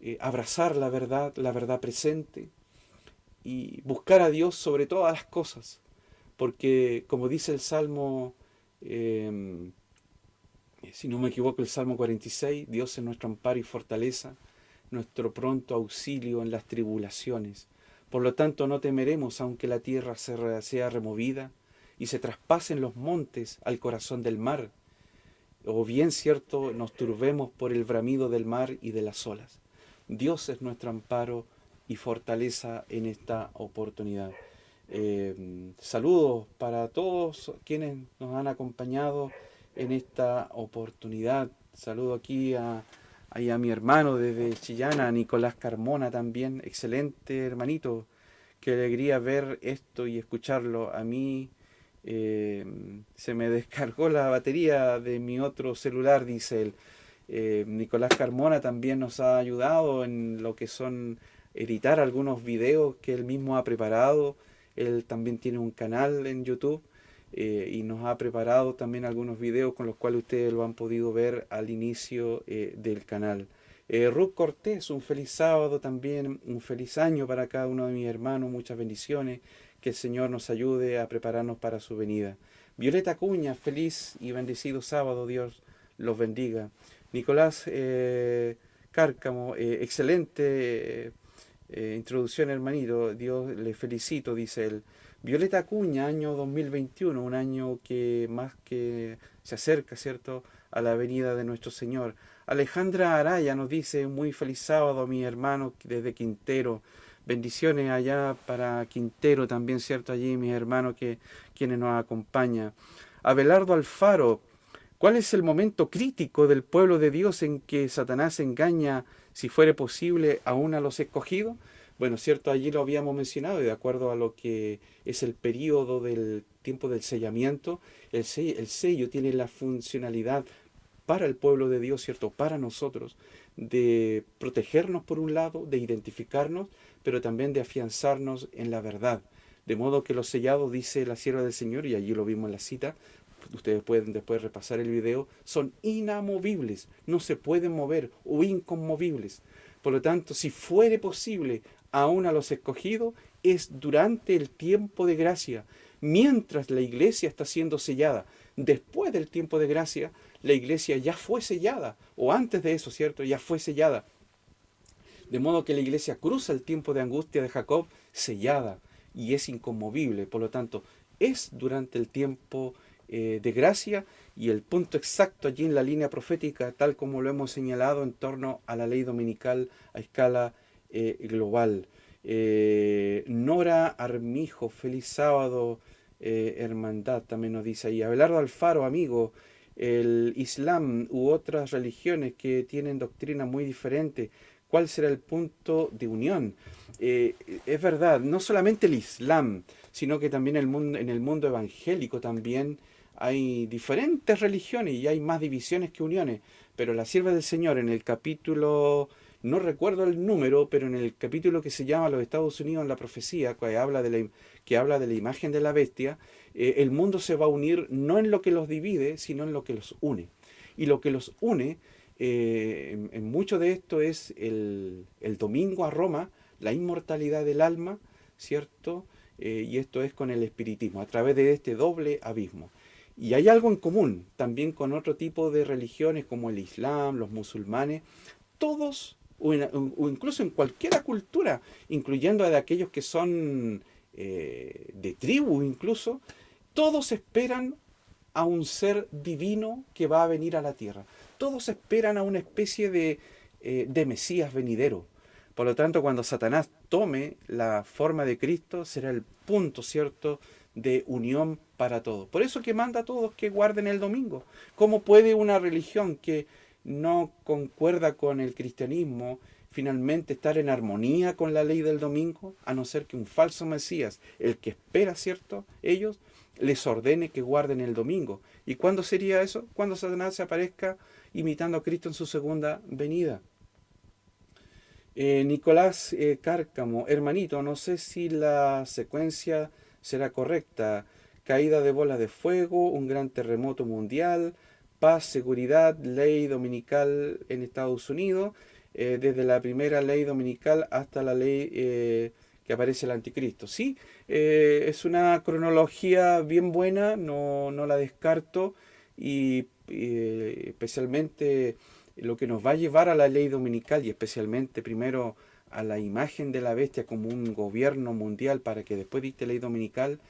eh, abrazar la verdad, la verdad presente y buscar a Dios sobre todas las cosas. Porque como dice el Salmo, em, si no me equivoco, el Salmo 46, Dios es nuestro amparo y fortaleza nuestro pronto auxilio en las tribulaciones. Por lo tanto, no temeremos aunque la tierra sea removida y se traspasen los montes al corazón del mar, o bien cierto nos turbemos por el bramido del mar y de las olas. Dios es nuestro amparo y fortaleza en esta oportunidad. Eh, saludos para todos quienes nos han acompañado en esta oportunidad. Saludo aquí a Ahí a mi hermano desde Chillana, Nicolás Carmona también, excelente hermanito. Qué alegría ver esto y escucharlo. A mí eh, se me descargó la batería de mi otro celular, dice él. Eh, Nicolás Carmona también nos ha ayudado en lo que son editar algunos videos que él mismo ha preparado. Él también tiene un canal en YouTube eh, y nos ha preparado también algunos videos con los cuales ustedes lo han podido ver al inicio eh, del canal. Eh, Ruth Cortés, un feliz sábado también, un feliz año para cada uno de mis hermanos, muchas bendiciones, que el Señor nos ayude a prepararnos para su venida. Violeta Cuña, feliz y bendecido sábado, Dios los bendiga. Nicolás Cárcamo, excelente introducción hermanito, Dios le felicito, dice él. Violeta Acuña, año 2021, un año que más que se acerca, ¿cierto?, a la venida de nuestro Señor. Alejandra Araya nos dice, muy feliz sábado, mi hermano, desde Quintero. Bendiciones allá para Quintero también, ¿cierto? Allí, mis hermanos, que, quienes nos acompañan. Abelardo Alfaro, ¿cuál es el momento crítico del pueblo de Dios en que Satanás engaña, si fuere posible, aún a los escogidos? Bueno, cierto, allí lo habíamos mencionado y de acuerdo a lo que es el periodo del tiempo del sellamiento, el sello, tiene la funcionalidad para el pueblo de Dios, ¿cierto? Para nosotros, de protegernos por un lado, de identificarnos, pero también de afianzarnos en la verdad. De modo que los sellados, dice la sierva del Señor, y allí lo vimos en la cita, ustedes pueden después repasar el video, son inamovibles, no se pueden mover o inconmovibles. Por lo tanto, si fuere posible aún a los escogidos, es durante el tiempo de gracia. mientras la iglesia está siendo sellada. Después del tiempo de gracia, la iglesia ya fue sellada, o antes de eso, ¿cierto? Ya fue sellada. De modo que la iglesia cruza el tiempo de angustia de Jacob sellada y es inconmovible. Por lo tanto, es durante el tiempo eh, de gracia y el punto exacto allí en la línea profética, tal como lo hemos señalado en torno a la ley dominical a escala eh, global. Eh, Nora Armijo, feliz sábado, hermandad, también nos dice ahí. Abelardo Alfaro, amigo, el Islam u otras religiones que tienen doctrina muy diferente, ¿cuál será el punto de unión? es verdad, no solamente el Islam, sino que también el mundo, en el mundo evangélico también hay diferentes religiones y hay más divisiones que uniones, pero la sierva del Señor en el capítulo, no recuerdo el número, pero en el capítulo que se llama Los Estados Unidos en la profecía, que habla de la, que habla de la imagen de la bestia, eh, el mundo se va a unir no en lo que los divide, sino en lo que los une. Y lo que los une, eh, en, mucho de esto es el, el, domingo a Roma, la inmortalidad del alma, ¿cierto? Eh, y esto es con el espiritismo, a través de este doble abismo. Y hay algo en común también con otro tipo de religiones como el Islam, los musulmanes, todos, o, incluso en cualquier cultura, incluyendo a de aquellos que son eh, de tribu incluso, todos esperan a un ser divino que va a venir a la tierra. Todos esperan a una especie de, eh, de Mesías venidero. Por lo tanto, cuando Satanás tome la forma de Cristo, será el punto, ¿cierto?, de unión para todos. Por eso que manda a todos que guarden el domingo. ¿Cómo puede una religión que no concuerda con el cristianismo finalmente estar en armonía con la ley del domingo? A no ser que un falso Mesías, el que espera, ¿cierto? Ellos, les ordene que guarden el domingo. ¿Y cuándo sería eso? Cuando Satanás se aparezca imitando a Cristo en su segunda venida. Eh, Nicolás eh, Cárcamo, hermanito, no sé si la secuencia será correcta. Caída de bolas de fuego, un gran terremoto mundial, paz, seguridad, ley dominical en Estados Unidos, eh, desde la primera ley dominical hasta la ley eh, que aparece el anticristo. Sí, eh, es una cronología bien buena, no, no la descarto, y especialmente lo que nos va a llevar a la ley dominical y especialmente primero a la imagen de la bestia como un gobierno mundial para que después diste ley dominical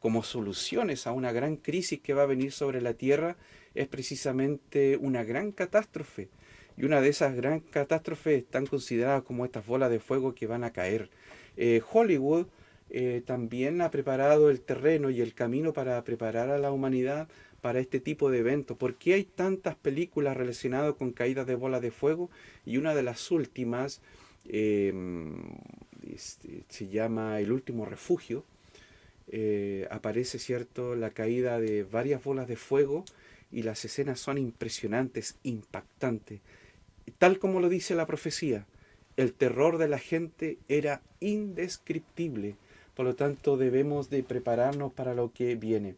como soluciones a una gran crisis que va a venir sobre la tierra es precisamente una gran catástrofe. Y una de esas gran catástrofes están consideradas como estas bolas de fuego que van a caer. Eh, Hollywood eh, también ha preparado el terreno y el camino para preparar a la humanidad para este tipo de eventos. ¿Por qué hay tantas películas relacionadas con caídas de bolas de fuego? Y una de las últimas Em, este, se llama El último refugio. Eh, aparece, ¿cierto?, la caída de varias bolas de fuego y las escenas son impresionantes, impactantes. Tal como lo dice la profecía, el terror de la gente era indescriptible. Por lo tanto, debemos de prepararnos para lo que viene.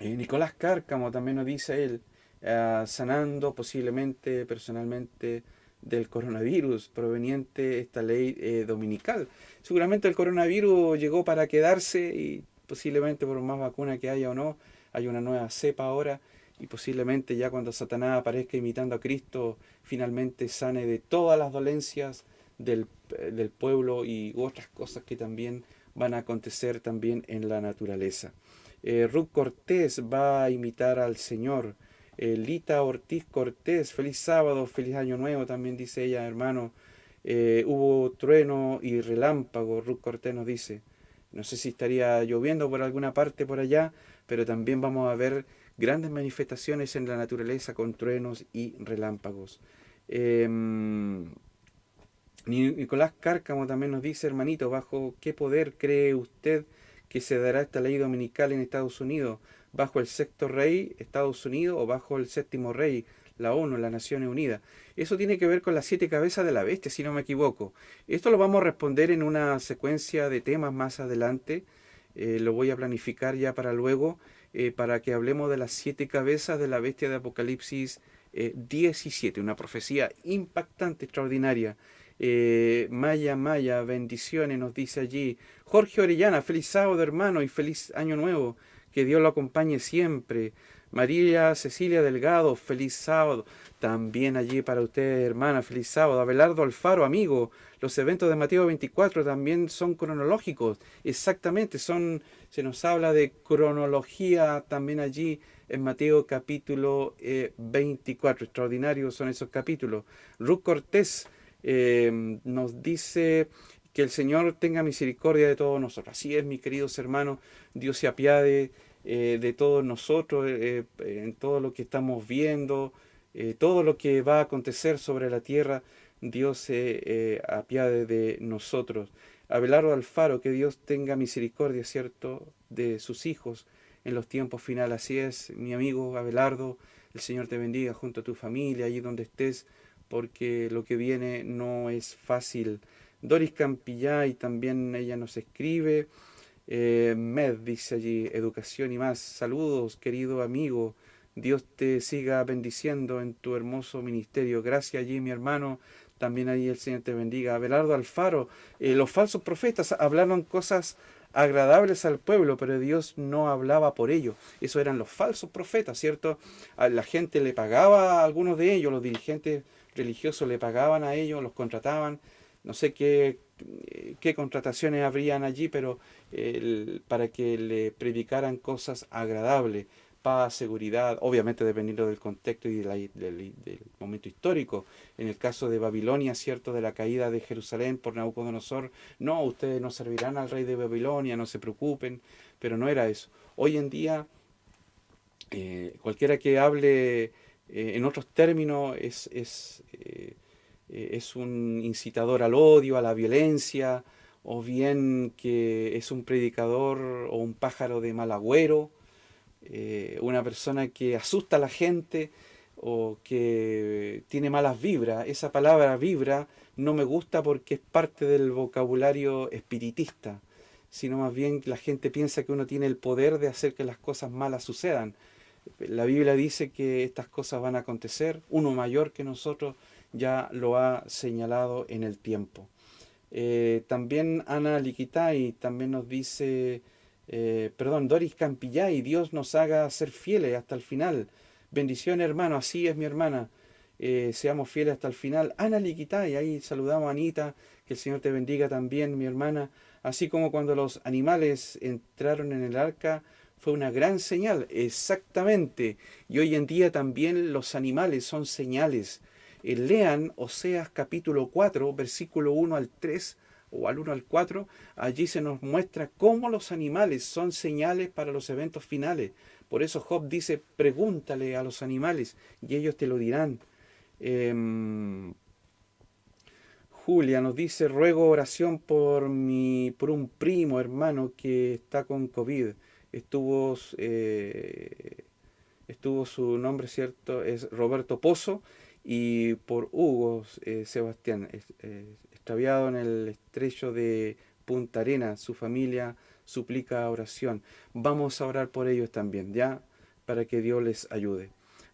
Eh, Nicolás Cárcamo también nos dice él, ah, sanando posiblemente, personalmente, del coronavirus proveniente esta ley eh, dominical. Seguramente el coronavirus llegó para quedarse y posiblemente por más vacuna que haya o no, hay una nueva cepa ahora y posiblemente ya cuando Satanás aparezca imitando a Cristo, finalmente sane de todas las dolencias del, eh, del pueblo y otras cosas que también van a acontecer también en la naturaleza. Eh, Ruth Cortés va a imitar al Señor. Lita Ortiz Cortés, feliz sábado, feliz año nuevo, también dice ella, hermano. Eh, hubo trueno y relámpago, Ruth Cortés nos dice. No sé si estaría lloviendo por alguna parte por allá, pero también vamos a ver grandes manifestaciones en la naturaleza con truenos y relámpagos. Em, Nicolás Cárcamo también nos dice, hermanito, ¿bajo qué poder cree usted que se dará esta ley dominical en Estados Unidos? bajo el sexto rey, Estados Unidos, o bajo el séptimo rey, la ONU, las Naciones Unidas. Eso tiene que ver con las siete cabezas de la bestia, si no me equivoco. Esto lo vamos a responder en una secuencia de temas más adelante. Eh, lo voy a planificar ya para luego, eh, para que hablemos de las siete cabezas de la bestia de Apocalipsis 17, eh, una profecía impactante, extraordinaria. Eh, Maya Maya, bendiciones, nos dice allí. Jorge Orellana, feliz sábado hermano y feliz año nuevo. Que Dios lo acompañe siempre. María Cecilia Delgado, feliz sábado. También allí para ustedes, hermana, feliz sábado. Abelardo Alfaro, amigo. Los eventos de Mateo 24 también son cronológicos. Exactamente, son, se nos habla de cronología también allí en Mateo capítulo 24. Eh, Extraordinarios son esos capítulos. Ruth Cortés eh, nos dice que el Señor tenga misericordia de todos nosotros. Así es, mis queridos hermanos, Dios se apiade eh, de todos nosotros, eh, en todo lo que estamos viendo, todo lo que va a acontecer sobre la tierra, Dios se apiade de nosotros. Abelardo Alfaro, que Dios tenga misericordia, ¿cierto?, de sus hijos en los tiempos finales. Así es, mi amigo Abelardo, el Señor te bendiga junto a tu familia, allí donde estés, porque lo que viene no es fácil. Doris Campillay también ella nos escribe. Eh, Med dice allí, educación y más. Saludos, querido amigo. Dios te siga bendiciendo en tu hermoso ministerio. Gracias allí, mi hermano. También allí el Señor te bendiga. Abelardo Alfaro, eh, los falsos profetas hablaron cosas agradables al pueblo, pero Dios no hablaba por ellos. Eso eran los falsos profetas, ¿cierto? La gente le pagaba a algunos de ellos, los dirigentes religiosos le pagaban a ellos, los contrataban. No sé qué eh, qué contrataciones habrían allí, pero para que le predicaran cosas agradables, paz, seguridad, obviamente dependiendo del contexto y del, momento histórico. En el caso de Babilonia, cierto, de la caída de Jerusalén por Nabucodonosor, no, ustedes no servirán al rey de Babilonia, no se preocupen, pero no era eso. Hoy en día, eh, cualquiera que hable eh, en otros términos es, eh, es un incitador al odio, a la violencia, o bien que es un predicador o un pájaro de mal agüero, eh, una persona que asusta a la gente o que tiene malas vibras. Esa palabra vibra no me gusta porque es parte del vocabulario espiritista, sino más bien la gente piensa que uno tiene el poder de hacer que las cosas malas sucedan. La Biblia dice que estas cosas van a acontecer, uno mayor que nosotros ya lo ha señalado en el tiempo. Eh, también Ana Liquitay también nos dice, eh, perdón, Doris Campillay, Dios nos haga ser fieles hasta el final. Bendición hermano, así es mi hermana, eh, seamos fieles hasta el final. Ana Liquitay, ahí saludamos a Anita, que el Señor te bendiga también mi hermana. Así como cuando los animales entraron en el arca, fue una gran señal, exactamente. Y hoy en día también los animales son señales eh, lean Oseas capítulo 4, versículo 1 al 3 o al 1 al 4, allí se nos muestra cómo los animales son señales para los eventos finales. Por eso Job dice, pregúntale a los animales y ellos te lo dirán. Em, Julia nos dice, ruego oración por, mi, por un primo hermano que está con COVID. Estuvo, eh, estuvo su nombre, ¿cierto? Es Roberto Pozo y por Hugo eh, Sebastián, extraviado en el estrecho de Punta Arena, su familia suplica oración. Vamos a orar por ellos también, ¿ya? Para que Dios les ayude.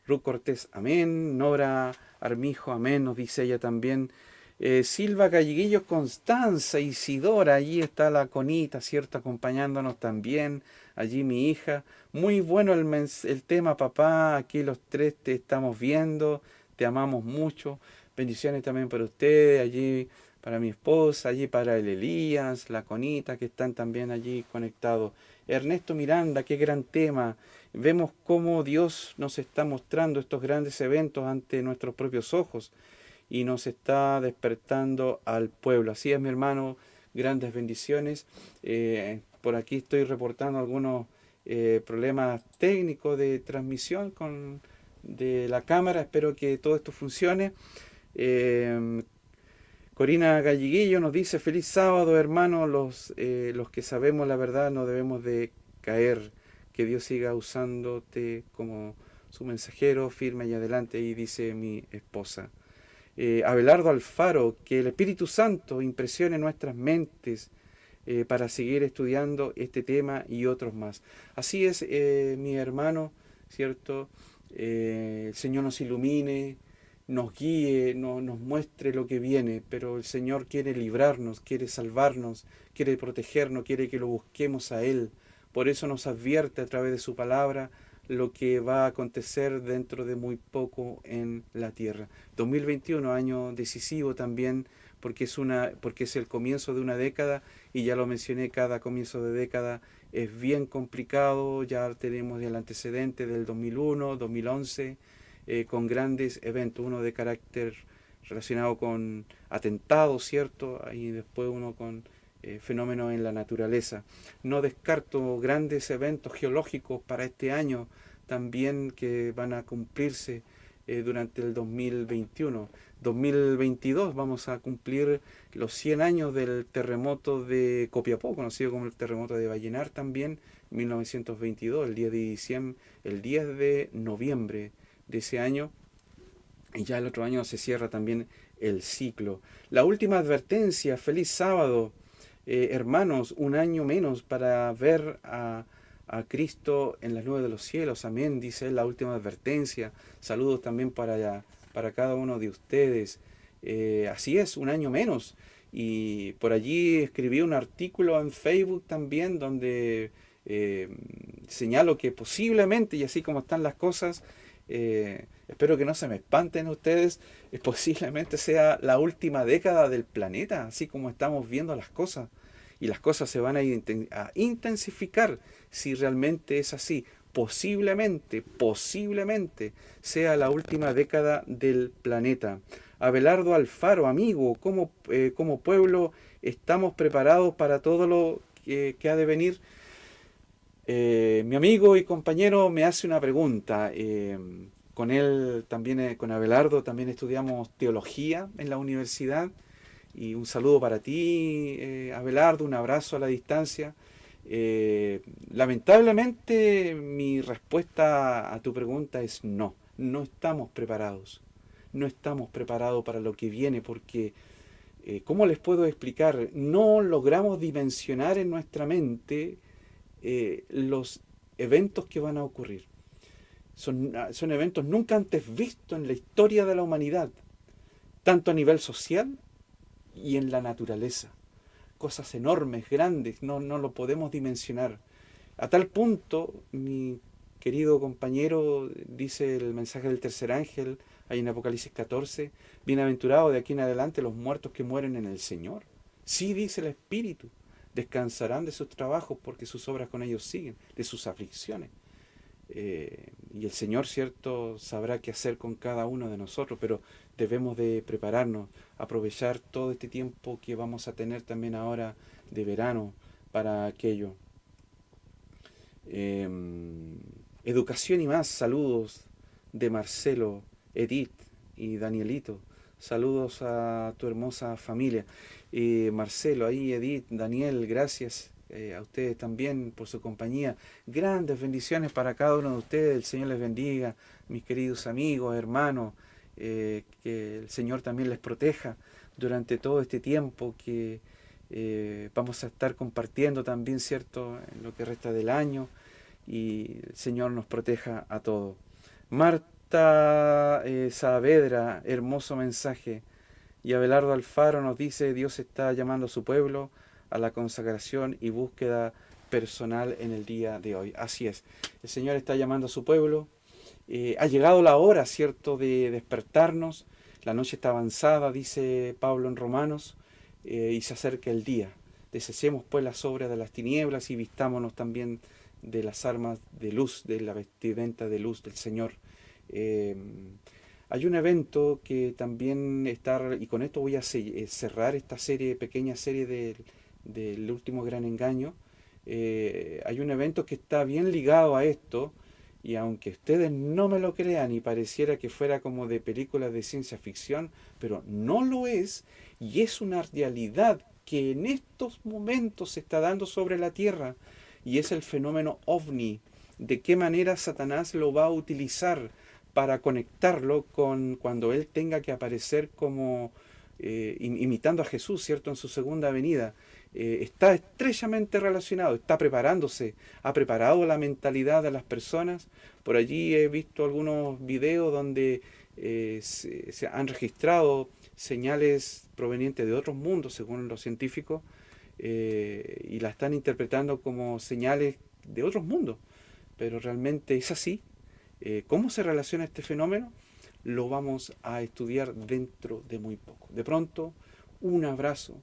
Ruth Cortés, amén. Nora Armijo, amén, nos dice ella también. Eh, Silva Galleguillo, Constanza, Isidora, allí está la conita, ¿cierto? Acompañándonos también. Allí mi hija. Muy bueno el, el tema, papá. Aquí los tres te estamos viendo te amamos mucho. Bendiciones también para ustedes, allí para mi esposa, allí para el Elías, la Conita, que están también allí conectados. Ernesto Miranda, qué gran tema. Vemos cómo Dios nos está mostrando estos grandes eventos ante nuestros propios ojos y nos está despertando al pueblo. Así es, mi hermano, grandes bendiciones. Eh, por aquí estoy reportando algunos eh, problemas técnicos de transmisión con de la cámara. Espero que todo esto funcione. Eh, Corina Galliguillo nos dice, feliz sábado hermano, los, eh, los que sabemos la verdad no debemos de caer, que Dios siga usándote como su mensajero, firme y adelante, y dice mi esposa. Eh, Abelardo Alfaro, que el Espíritu Santo impresione nuestras mentes para seguir estudiando este tema y otros más. Así es, mi hermano, ¿cierto? Eh, el Señor nos ilumine, nos guíe, no, nos muestre lo que viene, pero el Señor quiere librarnos, quiere salvarnos, quiere protegernos, quiere que lo busquemos a Él. Por eso nos advierte a través de su palabra lo que va a acontecer dentro de muy poco en la tierra. 2021, año decisivo también, porque es, una, porque es el comienzo de una década, y ya lo mencioné, cada comienzo de década es bien complicado, ya tenemos el antecedente del 2001, 2011, eh, con grandes eventos, uno de carácter relacionado con atentados, ¿cierto? Y después uno con eh, fenómenos en la naturaleza. No descarto grandes eventos geológicos para este año también que van a cumplirse eh, durante el 2021. 2022 vamos a cumplir los 100 años del terremoto de Copiapó, conocido como el terremoto de Vallenar también, 1922, el 10 de diciembre, el 10 de noviembre de ese año y ya el otro año se cierra también el ciclo. La última advertencia, feliz sábado, eh, hermanos, un año menos para ver a, Cristo en las nubes de los cielos, amén, dice la última advertencia. Saludos también para, para cada uno de ustedes. Eh, así es, un año menos. Y por allí escribí un artículo en Facebook también donde eh, señalo que posiblemente, y así como están las cosas, eh, espero que no se me espanten ustedes, eh, posiblemente sea la última década del planeta, así como estamos viendo las cosas. Y las cosas se van a, intensificar si realmente es así. Posiblemente, posiblemente sea la última década del planeta. Abelardo Alfaro, amigo, como, eh, como pueblo estamos preparados para todo lo que, ha de venir. Eh, mi amigo y compañero me hace una pregunta. Eh, con él también, eh, con Abelardo, también estudiamos teología en la universidad. Y un saludo para ti, Abelardo, un abrazo a la distancia. lamentablemente mi respuesta a tu pregunta es no, no estamos preparados. No estamos preparados para lo que viene porque, ¿cómo les puedo explicar? No logramos dimensionar en nuestra mente eh, los eventos que van a ocurrir. Son, ah, son eventos nunca antes vistos en la historia de la humanidad, tanto a nivel social y en la naturaleza. Cosas enormes, grandes, no, no lo podemos dimensionar. A tal punto, mi querido compañero, dice el mensaje del tercer ángel, ahí en Apocalipsis 14, bienaventurado de aquí en adelante los muertos que mueren en el Señor. Sí, dice el Espíritu descansarán de sus trabajos porque sus obras con ellos siguen, de sus aflicciones. Eh, y el Señor, cierto, sabrá qué hacer con cada uno de nosotros, pero debemos de prepararnos, aprovechar todo este tiempo que vamos a tener también ahora de verano para aquello. Em, educación y más, saludos de Marcelo, Edith y Danielito. Saludos a tu hermosa familia. Marcelo, ahí Edith, Daniel, gracias eh, a ustedes también por su compañía. Grandes bendiciones para cada uno de ustedes. El Señor les bendiga, mis queridos amigos, hermanos. Eh, que el Señor también les proteja durante todo este tiempo que eh, vamos a estar compartiendo también, ¿cierto?, en lo que resta del año. Y el Señor nos proteja a todos. Marta Saavedra, hermoso mensaje. Y Abelardo Alfaro nos dice, Dios está llamando a su pueblo a la consagración y búsqueda personal en el día de hoy. Así es, el Señor está llamando a su pueblo. Eh, ha llegado la hora, ¿cierto?, de despertarnos. La noche está avanzada, dice Pablo en Romanos, eh, y se acerca el día. Deshacemos pues las obras de las tinieblas y vistámonos también de las armas de luz, de la vestimenta de luz del Señor. Eh, hay un evento que también está, y con esto voy a eh, cerrar esta serie, pequeña serie del, último gran engaño. Eh, hay un evento que está bien ligado a esto, y aunque ustedes no me lo crean y pareciera que fuera como de películas de ciencia ficción, pero no lo es, y es una realidad que en estos momentos se está dando sobre la Tierra, y es el fenómeno ovni. ¿De qué manera Satanás lo va a utilizar? Para conectarlo con cuando Él tenga que aparecer como eh, imitando a Jesús, ¿cierto? En su segunda venida. Eh, está estrechamente relacionado, está preparándose, ha preparado la mentalidad de las personas. Por allí he visto algunos videos donde eh, se, han registrado señales provenientes de otros mundos, según los científicos, y la están interpretando como señales de otros mundos. Pero realmente es así. Eh, ¿Cómo se relaciona este fenómeno? Lo vamos a estudiar dentro de muy poco. De pronto, un abrazo,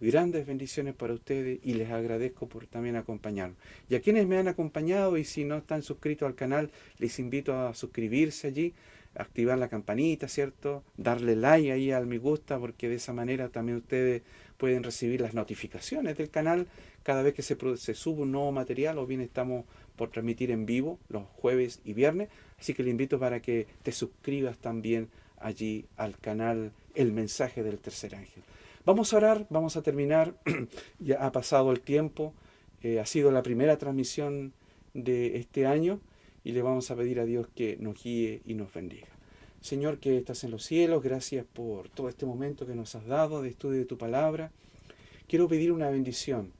grandes bendiciones para ustedes y les agradezco por también acompañarnos. Y a quienes me han acompañado y si no están suscritos al canal, les invito a suscribirse allí activar la campanita, ¿cierto? Darle like ahí al me gusta, porque de esa manera también ustedes pueden recibir las notificaciones del canal cada vez que se, se sube un nuevo material o bien estamos por transmitir en vivo los jueves y viernes. Así que le invito para que te suscribas también allí al canal El Mensaje del Tercer Ángel. Vamos a orar, vamos a terminar. ya ha pasado el tiempo, eh, ha sido la primera transmisión de este año y le vamos a pedir a Dios que nos guíe y nos bendiga. Señor que estás en los cielos, gracias por todo este momento que nos has dado de estudio de tu palabra. Quiero pedir una bendición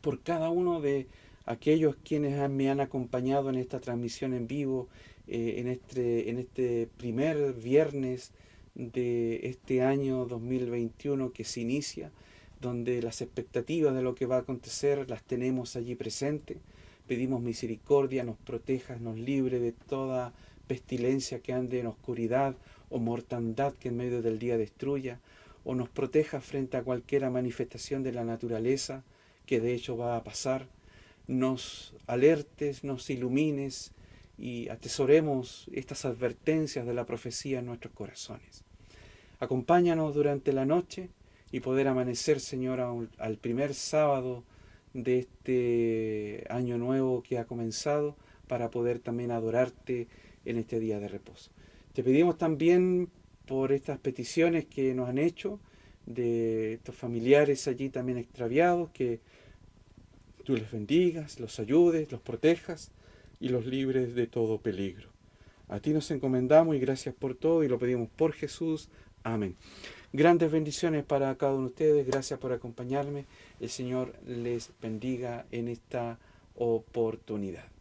por cada uno de aquellos quienes me han acompañado en esta transmisión en vivo, eh, en, este, en este primer viernes de este año 2021 que se inicia, donde las expectativas de lo que va a acontecer las tenemos allí presentes. Pedimos misericordia, nos protejas, nos libre de toda pestilencia que ande en oscuridad o mortandad que en medio del día destruya, o nos proteja frente a cualquier manifestación de la naturaleza que de hecho va a pasar, nos alertes, nos ilumines y atesoremos estas advertencias de la profecía en nuestros corazones. Acompáñanos durante la noche y poder amanecer, Señor, al primer sábado de este año nuevo que ha comenzado para poder también adorarte en este día de reposo. Te pedimos también por estas peticiones que nos han hecho de estos familiares allí también extraviados, que tú les bendigas, los ayudes, los protejas y los libres de todo peligro. A ti nos encomendamos y gracias por todo y lo pedimos por Jesús. Amén. Grandes bendiciones para cada uno de ustedes. Gracias por acompañarme. El Señor les bendiga en esta oportunidad.